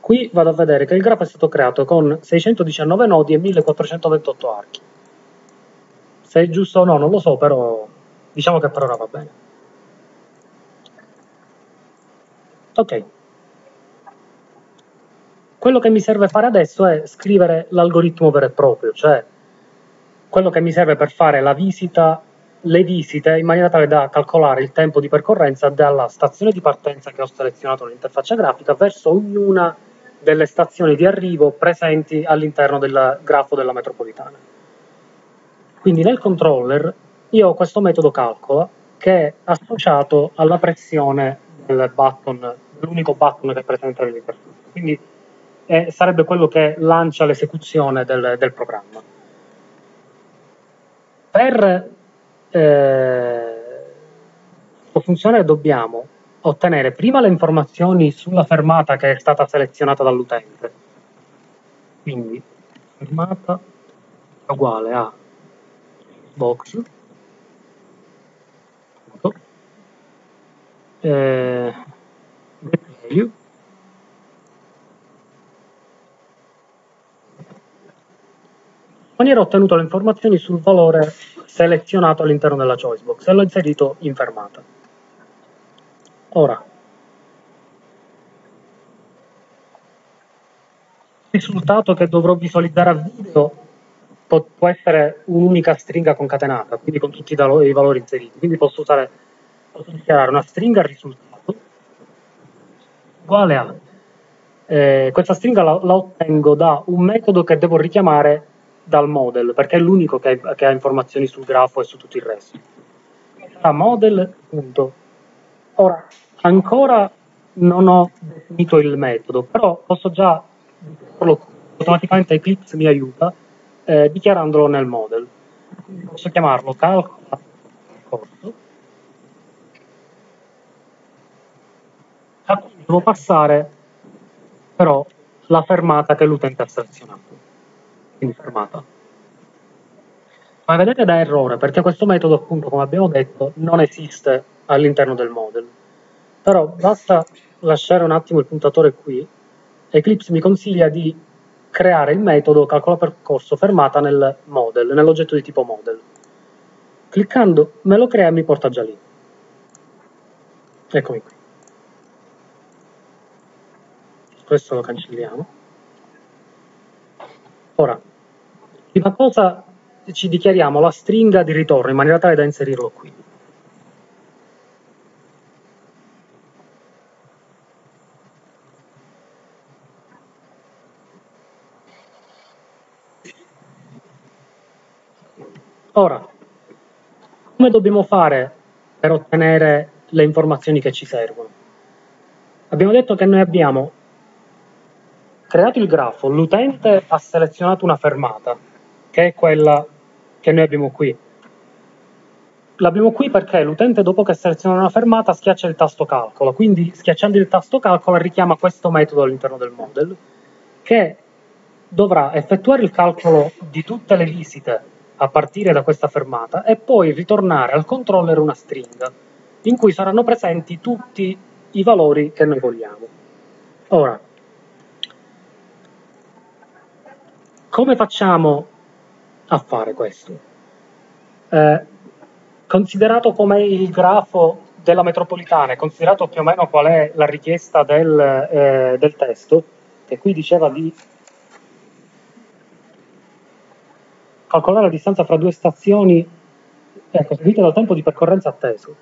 Qui vado a vedere che il grafo è stato creato con 619 nodi e 1428 archi. Se è giusto o no non lo so, però diciamo che per ora va bene. Ok. Quello che mi serve fare adesso è scrivere l'algoritmo vero e proprio, cioè quello che mi serve per fare la visita, le visite in maniera tale da calcolare il tempo di percorrenza dalla stazione di partenza che ho selezionato nell'interfaccia grafica verso ognuna delle stazioni di arrivo presenti all'interno del grafo della metropolitana. Quindi nel controller io ho questo metodo calcola che è associato alla pressione del button, l'unico button che è presente nell'interfaccia. Quindi eh, sarebbe quello che lancia l'esecuzione del, del programma. Per eh, funzionare dobbiamo ottenere prima le informazioni sulla fermata che è stata selezionata dall'utente. Quindi fermata è uguale a box eh, value in maniera ottenuto le informazioni sul valore selezionato all'interno della choice box e l'ho inserito in fermata. Ora, il risultato che dovrò visualizzare a video può, essere un'unica stringa concatenata, quindi con tutti i valori, inseriti. Quindi posso, usare, posso dichiarare una stringa risultato uguale a eh, questa stringa la, la, ottengo da un metodo che devo richiamare dal model, perché è l'unico che, che, ha informazioni sul grafo e su tutto il resto. Sarà model. Ora, ancora non ho definito il metodo, però posso già automaticamente Eclipse mi aiuta eh, dichiarandolo nel model. Posso chiamarlo calcola corso a cui devo passare però la fermata che l'utente ha selezionato. Quindi fermata. Ma vedete da errore, perché questo metodo, appunto, come abbiamo detto, non esiste all'interno del model. Però basta lasciare un attimo il puntatore qui. Eclipse mi consiglia di creare il metodo calcola percorso fermata nel model, nell'oggetto di tipo model. Cliccando me lo crea e mi porta già lì. Eccomi qui. Questo lo cancelliamo. Ora, prima cosa ci dichiariamo la stringa di ritorno in maniera tale da inserirlo qui. Ora, come dobbiamo fare per ottenere le informazioni che ci servono? Abbiamo detto che noi abbiamo creato il grafo, l'utente ha selezionato una fermata, che è quella che noi abbiamo qui. L'abbiamo qui perché l'utente dopo che seleziona una fermata schiaccia il tasto calcola, quindi schiacciando il tasto calcola richiama questo metodo all'interno del model che dovrà effettuare il calcolo di tutte le visite a partire da questa fermata e poi ritornare al controller una stringa in cui saranno presenti tutti i valori che noi vogliamo. Ora, come facciamo a fare questo? Eh, considerato come il grafo della metropolitana, considerato più o meno qual è la richiesta del, eh, del testo, che qui diceva di calcolare la distanza fra due stazioni ecco, seguite dal tempo di percorrenza atteso.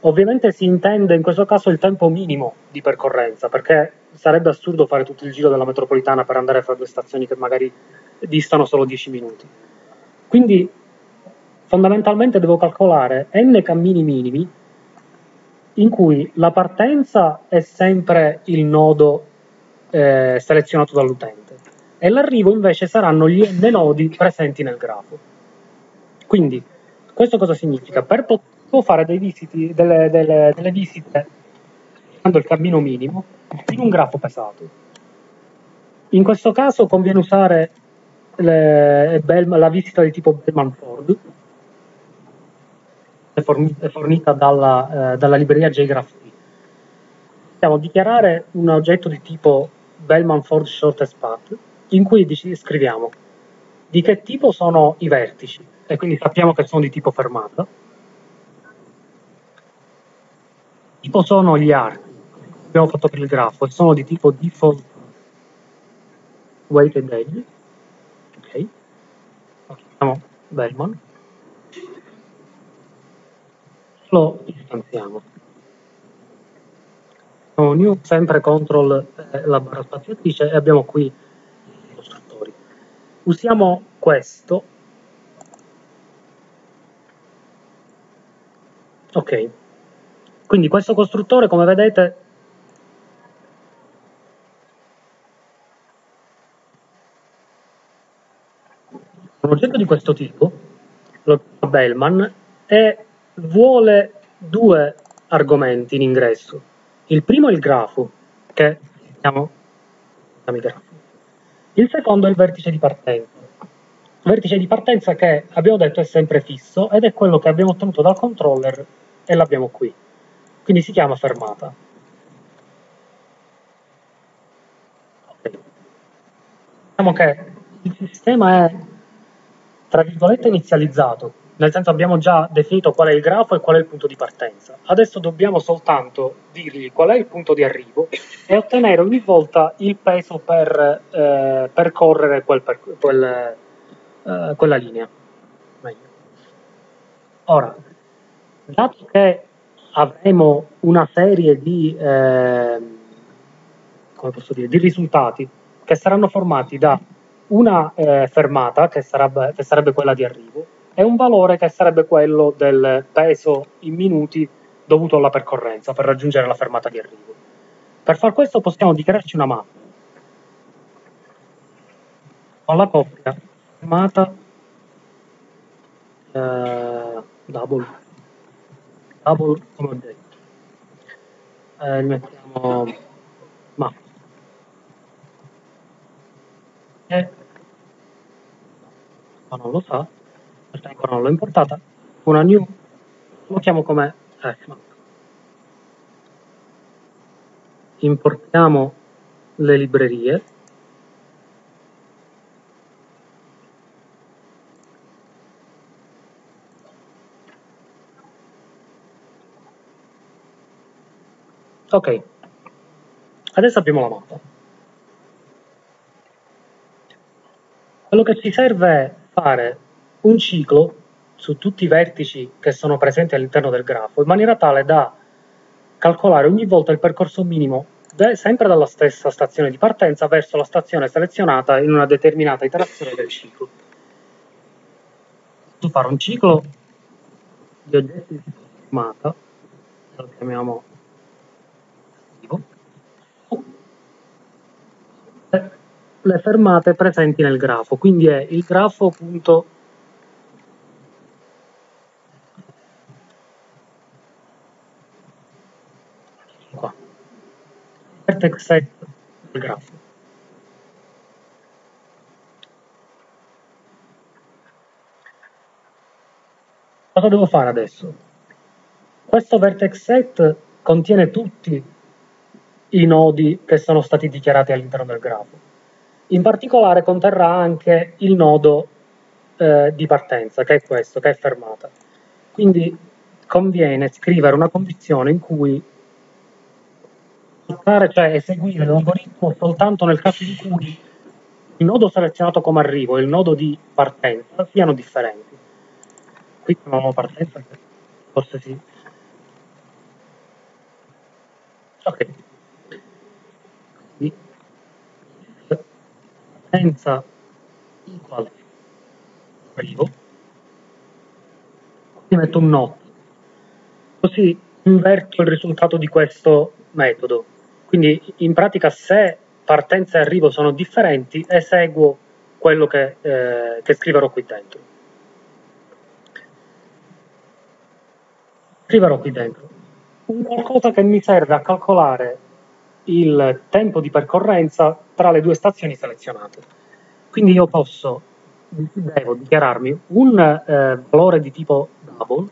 Ovviamente si intende in questo caso il tempo minimo di percorrenza, perché sarebbe assurdo fare tutto il giro della metropolitana per andare fra due stazioni che magari distano solo 10 minuti. Quindi fondamentalmente devo calcolare n cammini minimi in cui la partenza è sempre il nodo eh, selezionato dall'utente e l'arrivo invece saranno gli n nodi presenti nel grafo. Quindi questo cosa significa? Per poter fare visiti, delle, delle, delle visite usando il cammino minimo in un grafo pesato. In questo caso conviene usare le, la visita di tipo Bellman-Ford, fornita dalla, eh, dalla libreria JGraphT. Possiamo dichiarare un oggetto di tipo Bellman-Ford Shortest Path in cui scriviamo di che tipo sono i vertici? E quindi sappiamo che sono di tipo fermata, tipo sono gli archi, abbiamo fatto per il grafo, e sono di tipo default weighted edge, ok, lo chiamiamo Bellman, lo istanziamo. New sempre control eh, la barra spaziatrice e abbiamo qui. Usiamo questo. Ok. Quindi questo costruttore, come vedete, un oggetto di questo tipo, lo Bellman, è vuole due argomenti in ingresso. Il primo è il grafo, che chiamiamo grafo. Il secondo è il vertice di partenza. Vertice di partenza che abbiamo detto è sempre fisso ed è quello che abbiamo ottenuto dal controller e l'abbiamo qui. Quindi si chiama fermata. Okay. Diciamo che il sistema è tra virgolette inizializzato, nel senso abbiamo già definito qual è il grafo e qual è il punto di partenza. Adesso dobbiamo soltanto dirgli qual è il punto di arrivo e ottenere ogni volta il peso per eh, percorrere quel, per, quel, eh, quella linea. Meglio. Ora, dato che avremo una serie di, eh, dire, di risultati che saranno formati da una eh, fermata, che sarebbe, che sarebbe quella di arrivo, e un valore che sarebbe quello del peso in minuti dovuto alla percorrenza per raggiungere la fermata di arrivo. Per far questo possiamo dichiararci una mappa. Con la coppia. Fermata. Eh, double. Double come ho detto. Eh, mettiamo mappa. E ma non lo sa questa ancora non l'ho importata, una new, lo chiamo come fmap. Importiamo le librerie. Ok, adesso abbiamo la mappa. Quello che ci serve è fare un ciclo su tutti i vertici che sono presenti all'interno del grafo, in maniera tale da calcolare ogni volta il percorso minimo sempre dalla stessa stazione di partenza verso la stazione selezionata in una determinata iterazione del ciclo. Posso fare un ciclo di oggetti di fermata, lo chiamiamo le fermate presenti nel grafo, quindi è il grafo.fermata vertex set del grafo. Cosa devo fare adesso? Questo vertex set contiene tutti i nodi che sono stati dichiarati all'interno del grafo. In particolare conterrà anche il nodo eh, di partenza, che è questo, che è fermata. Quindi conviene scrivere una condizione in cui cioè eseguire l'algoritmo soltanto nel caso in cui il nodo selezionato come arrivo e il nodo di partenza siano differenti. qui chiamiamo partenza, forse sì. Ok. Quindi, partenza equal arrivo, qui metto un not, così inverto il risultato di questo metodo. Quindi in pratica se partenza e arrivo sono differenti, eseguo quello che, eh, che scriverò qui dentro. Scriverò qui dentro un qualcosa che mi serve a calcolare il tempo di percorrenza tra le due stazioni selezionate. Quindi io posso, devo dichiararmi un eh, valore di tipo double,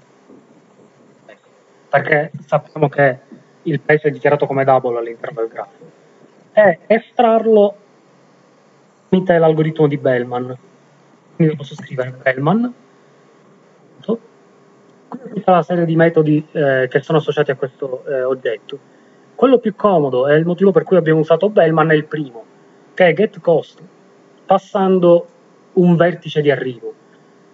perché sappiamo che il è dichiarato come double all'interno del grafo, e estrarlo tramite l'algoritmo di Bellman. Quindi posso scrivere Bellman, tutta la serie di metodi eh, che sono associati a questo eh, oggetto. Quello più comodo e il motivo per cui abbiamo usato Bellman è il primo, che è getCost, passando un vertice di arrivo.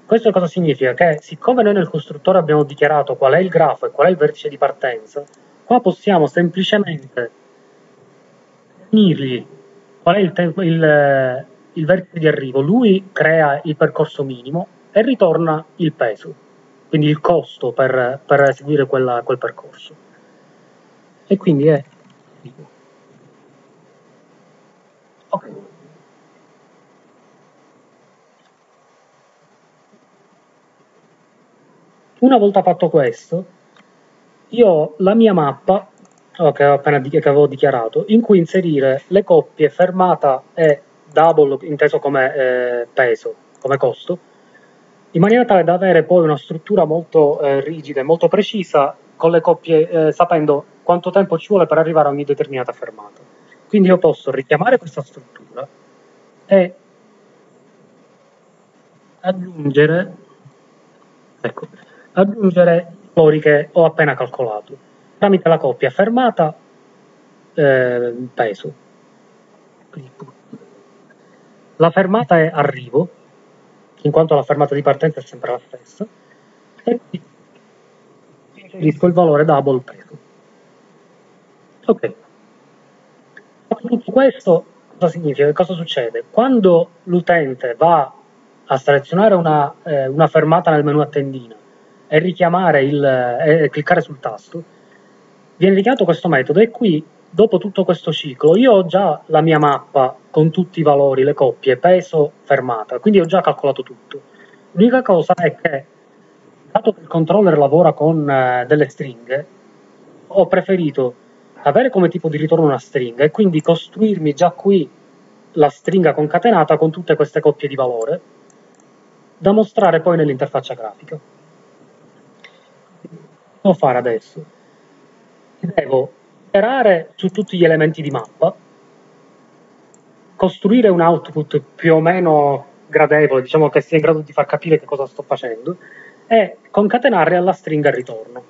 Questo cosa significa? Che siccome noi nel costruttore abbiamo dichiarato qual è il grafo e qual è il vertice di partenza, qua possiamo semplicemente definirgli qual è il, tempo, il, il vertice di arrivo, lui crea il percorso minimo e ritorna il peso, quindi il costo per, per eseguire quella, quel percorso. E quindi è... Ok. Una volta fatto questo, io ho la mia mappa, oh, che, appena, che avevo dichiarato, in cui inserire le coppie fermata e double, inteso come eh, peso, come costo, in maniera tale da avere poi una struttura molto eh, rigida e molto precisa con le coppie, eh, sapendo quanto tempo ci vuole per arrivare a ogni determinata fermata. Quindi io posso richiamare questa struttura e aggiungere, ecco, aggiungere i valori che ho appena calcolato tramite la coppia fermata eh, peso. La fermata è arrivo, in quanto la fermata di partenza è sempre la stessa, e inserisco il valore double peso. Ok. Tutto questo cosa significa? Cosa succede? Quando l'utente va a selezionare una, eh, una fermata nel menu a tendina e richiamare il, e cliccare sul tasto, viene richiamato questo metodo e qui, dopo tutto questo ciclo, io ho già la mia mappa con tutti i valori, le coppie, peso, fermata, quindi ho già calcolato tutto. L'unica cosa è che, dato che il controller lavora con eh, delle stringhe, ho preferito avere come tipo di ritorno una stringa e quindi costruirmi già qui la stringa concatenata con tutte queste coppie di valore da mostrare poi nell'interfaccia grafica devo fare adesso? Devo operare su tutti gli elementi di mappa, costruire un output più o meno gradevole, diciamo che sia in grado di far capire che cosa sto facendo, e concatenare alla stringa ritorno.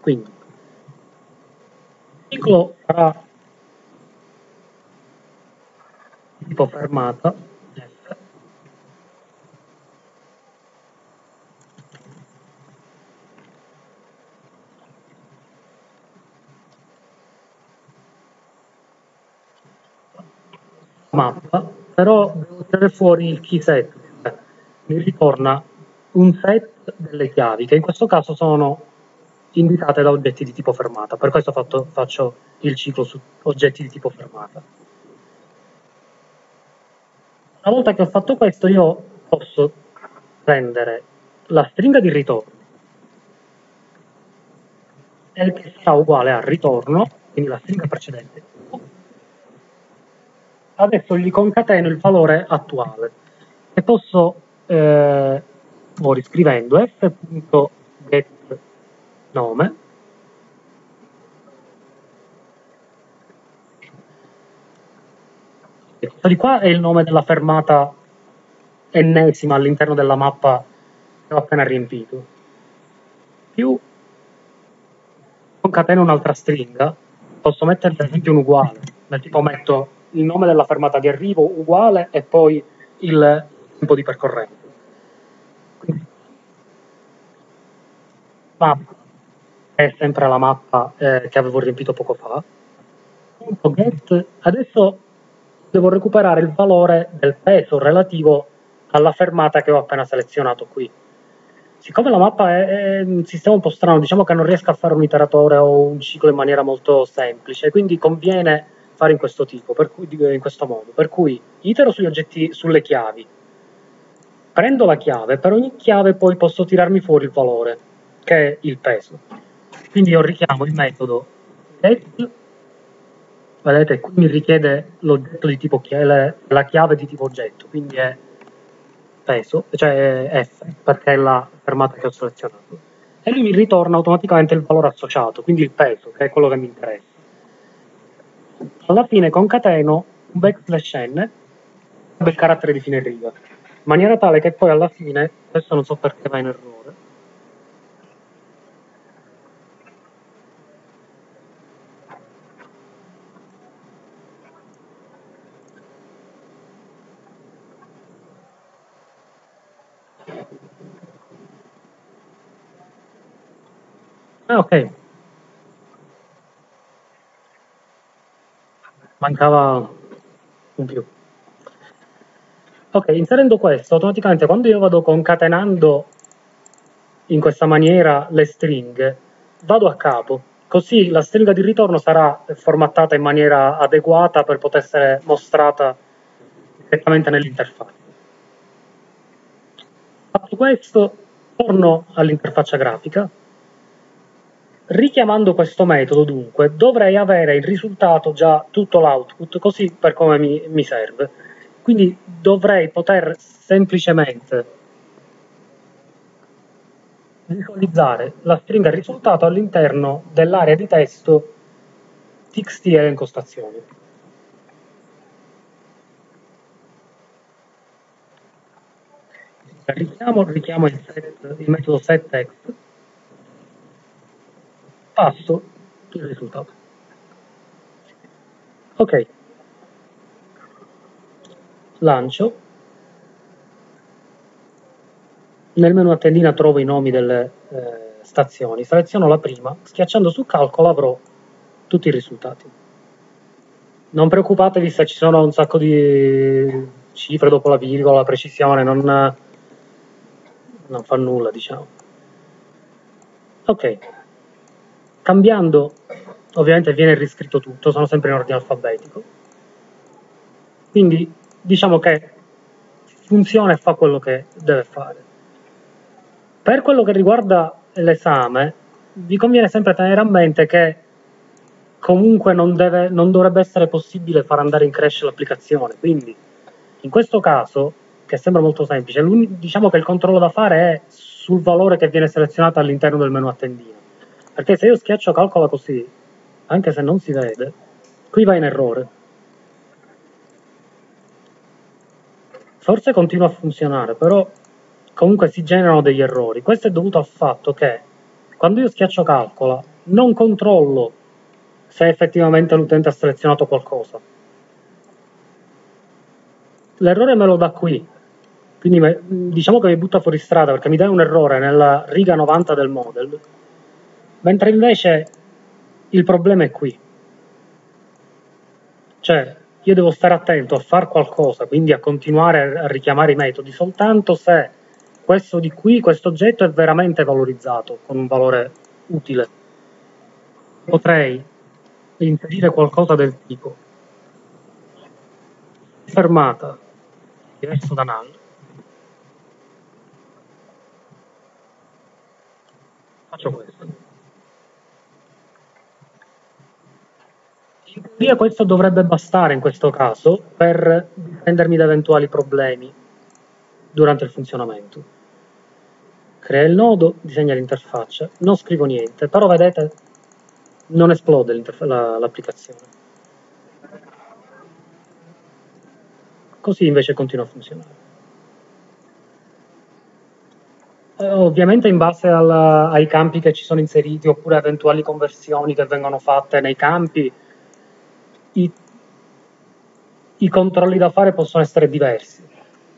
Quindi, il ciclo sarà tipo fermata mappa, però devo tirare fuori il key set, mi ritorna un set delle chiavi, che in questo caso sono indicate da oggetti di tipo fermata, per questo fatto, faccio il ciclo su oggetti di tipo fermata. Una volta che ho fatto questo io posso prendere la stringa di ritorno. E che sarà uguale a ritorno, quindi la stringa precedente, adesso gli concateno il valore attuale. E posso, eh, riscrivendo f.getNome questo di qua è il nome della fermata ennesima all'interno della mappa che ho appena riempito. Più concateno un'altra stringa posso mettere per esempio un uguale del tipo metto il nome della fermata di arrivo uguale e poi il tempo di percorrenza. Mappa è sempre la mappa eh, che avevo riempito poco fa. Punto get, adesso devo recuperare il valore del peso relativo alla fermata che ho appena selezionato qui. Siccome la mappa è, è un sistema un po' strano, diciamo che non riesco a fare un iteratore o un ciclo in maniera molto semplice, quindi conviene fare in questo tipo, cui, in questo modo. Per cui itero sugli oggetti, sulle chiavi, prendo la chiave, per ogni chiave poi posso tirarmi fuori il valore, che è il peso. Quindi io richiamo il metodo get, vedete qui mi richiede l'oggetto di tipo chiave, la chiave di tipo oggetto, quindi è peso, cioè F, perché è la fermata che ho selezionato. E lui mi ritorna automaticamente il valore associato, quindi il peso, che è quello che mi interessa. Alla fine concateno un backslash n del carattere di fine riga in maniera tale che poi alla fine, questo non so perché va in errore, Ah, ok. Mancava un più. Ok, inserendo questo, automaticamente quando io vado concatenando in questa maniera le stringhe, vado a capo, così la stringa di ritorno sarà formattata in maniera adeguata per poter essere mostrata direttamente nell'interfaccia. Fatto questo, torno all'interfaccia grafica. Richiamando questo metodo, dunque, dovrei avere il risultato già tutto l'output, così per come mi, mi serve quindi dovrei poter semplicemente visualizzare la stringa risultato all'interno dell'area di testo txt e impostazioni. Richiamo, richiamo il, set, il metodo setText, passo il risultato. Ok, lancio, nel menu a tendina trovo i nomi delle eh, stazioni, seleziono la prima, schiacciando su calcolo avrò tutti i risultati. Non preoccupatevi se ci sono un sacco di cifre dopo la virgola, la precisione, non, non fa nulla, diciamo. Ok, cambiando, ovviamente viene riscritto tutto, sono sempre in ordine alfabetico. Quindi diciamo che funziona e fa quello che deve fare. Per quello che riguarda l'esame, vi conviene sempre tenere a mente che comunque non, deve, non dovrebbe essere possibile far andare in crash l'applicazione, quindi in questo caso, che sembra molto semplice, diciamo che il controllo da fare è sul valore che viene selezionato all'interno del menu a tendina, perché se io schiaccio calcola così, anche se non si vede, qui va in errore, forse continua a funzionare, però comunque si generano degli errori. Questo è dovuto al fatto che quando io schiaccio calcola non controllo se effettivamente l'utente ha selezionato qualcosa. L'errore me lo dà qui, quindi diciamo che mi butta fuori strada perché mi dà un errore nella riga 90 del model, mentre invece il problema è qui. Cioè, io devo stare attento a fare qualcosa, quindi a continuare a richiamare i metodi. Soltanto se questo di qui, questo oggetto è veramente valorizzato con un valore utile. Potrei inserire qualcosa del tipo. Fermata. Diverso da null. Faccio questo In teoria questo dovrebbe bastare in questo caso per difendermi da eventuali problemi durante il funzionamento. Crea il nodo, disegna l'interfaccia, non scrivo niente, però vedete non esplode l'applicazione. Così invece continua a funzionare. Eh, ovviamente in base alla, ai campi che ci sono inseriti oppure eventuali conversioni che vengono fatte nei campi, i, i controlli da fare possono essere diversi.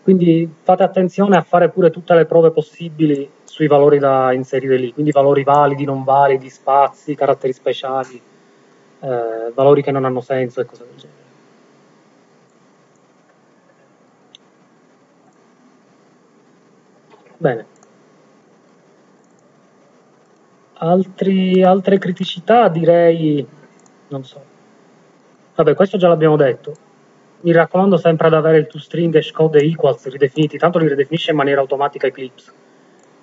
Quindi fate attenzione a fare pure tutte le prove possibili sui valori da inserire lì, quindi valori validi, non validi, spazi, caratteri speciali, eh, valori che non hanno senso e cose del genere. Bene. Altri, altre criticità direi, non so. Vabbè, questo già l'abbiamo detto. Mi raccomando sempre ad avere il toString hashcode e equals ridefiniti, tanto li ridefinisce in maniera automatica Eclipse.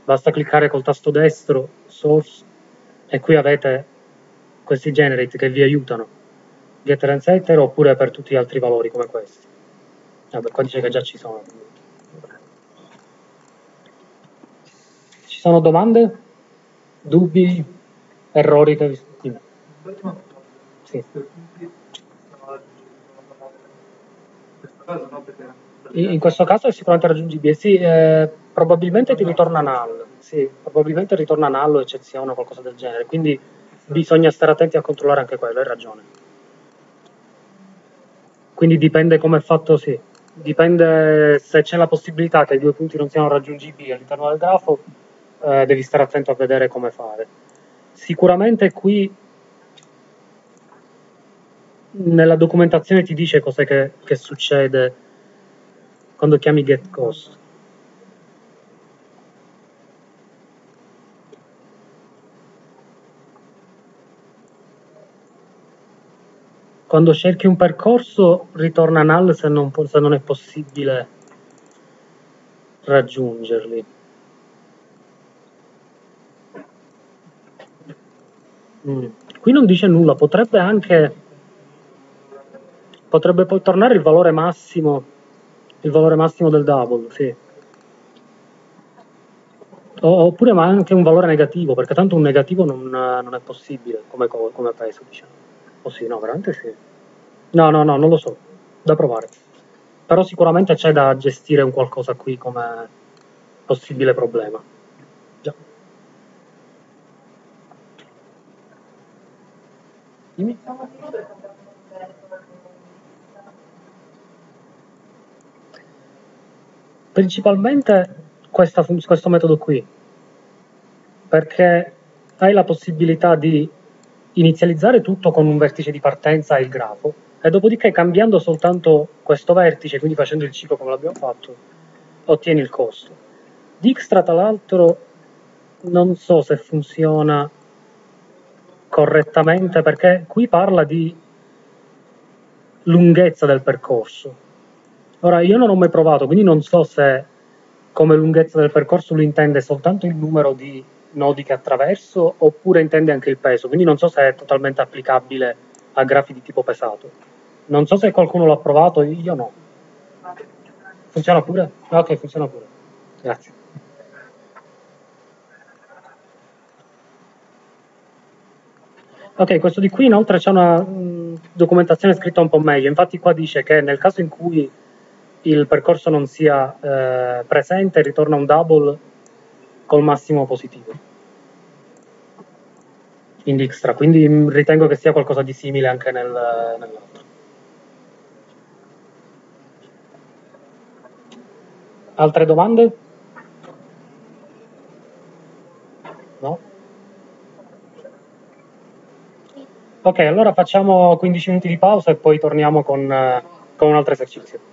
Basta cliccare col tasto destro, source, e qui avete questi generate che vi aiutano. Getter and setter oppure per tutti gli altri valori come questi. Vabbè, qua dice che già ci sono. Ci sono domande? Dubbi? Errori che vi... Sì. In questo caso è sicuramente raggiungibile, sì, eh, probabilmente ti ritorna null, sì, probabilmente ritorna null o eccezione o qualcosa del genere, quindi bisogna stare attenti a controllare anche quello, hai ragione. Quindi dipende come è fatto, sì, dipende se c'è la possibilità che i due punti non siano raggiungibili all'interno del grafo, eh, devi stare attento a vedere come fare. Sicuramente qui nella documentazione ti dice cos'è che, che succede quando chiami getCost. Quando cerchi un percorso ritorna null se non, se non è possibile raggiungerli. Mm. Qui non dice nulla, potrebbe anche potrebbe poi tornare il valore massimo il valore massimo del double, sì. oppure ma anche un valore negativo, perché tanto un negativo non, non è possibile come, come peso, diciamo. O sì, no, veramente sì. No, no, no, non lo so, da provare. Però sicuramente c'è da gestire un qualcosa qui come possibile problema. Già. Dimmi. Principalmente questa, questo metodo qui, perché hai la possibilità di inizializzare tutto con un vertice di partenza e il grafo, e dopodiché cambiando soltanto questo vertice, quindi facendo il ciclo come l'abbiamo fatto, ottieni il costo. Dijkstra, tra l'altro, non so se funziona correttamente, perché qui parla di lunghezza del percorso, Ora, io non ho mai provato, quindi non so se come lunghezza del percorso lui intende soltanto il numero di nodi che attraverso oppure intende anche il peso, quindi non so se è totalmente applicabile a grafi di tipo pesato. Non so se qualcuno l'ha provato, io no. Funziona pure? Ok, funziona pure. Grazie. Ok, questo di qui inoltre c'è una mh, documentazione scritta un po' meglio, infatti qua dice che nel caso in cui il percorso non sia eh, presente, ritorna un double col massimo positivo in Dijkstra, quindi ritengo che sia qualcosa di simile anche nel, nell'altro. Altre domande? No? Ok, allora facciamo 15 minuti di pausa e poi torniamo con, con un altro esercizio.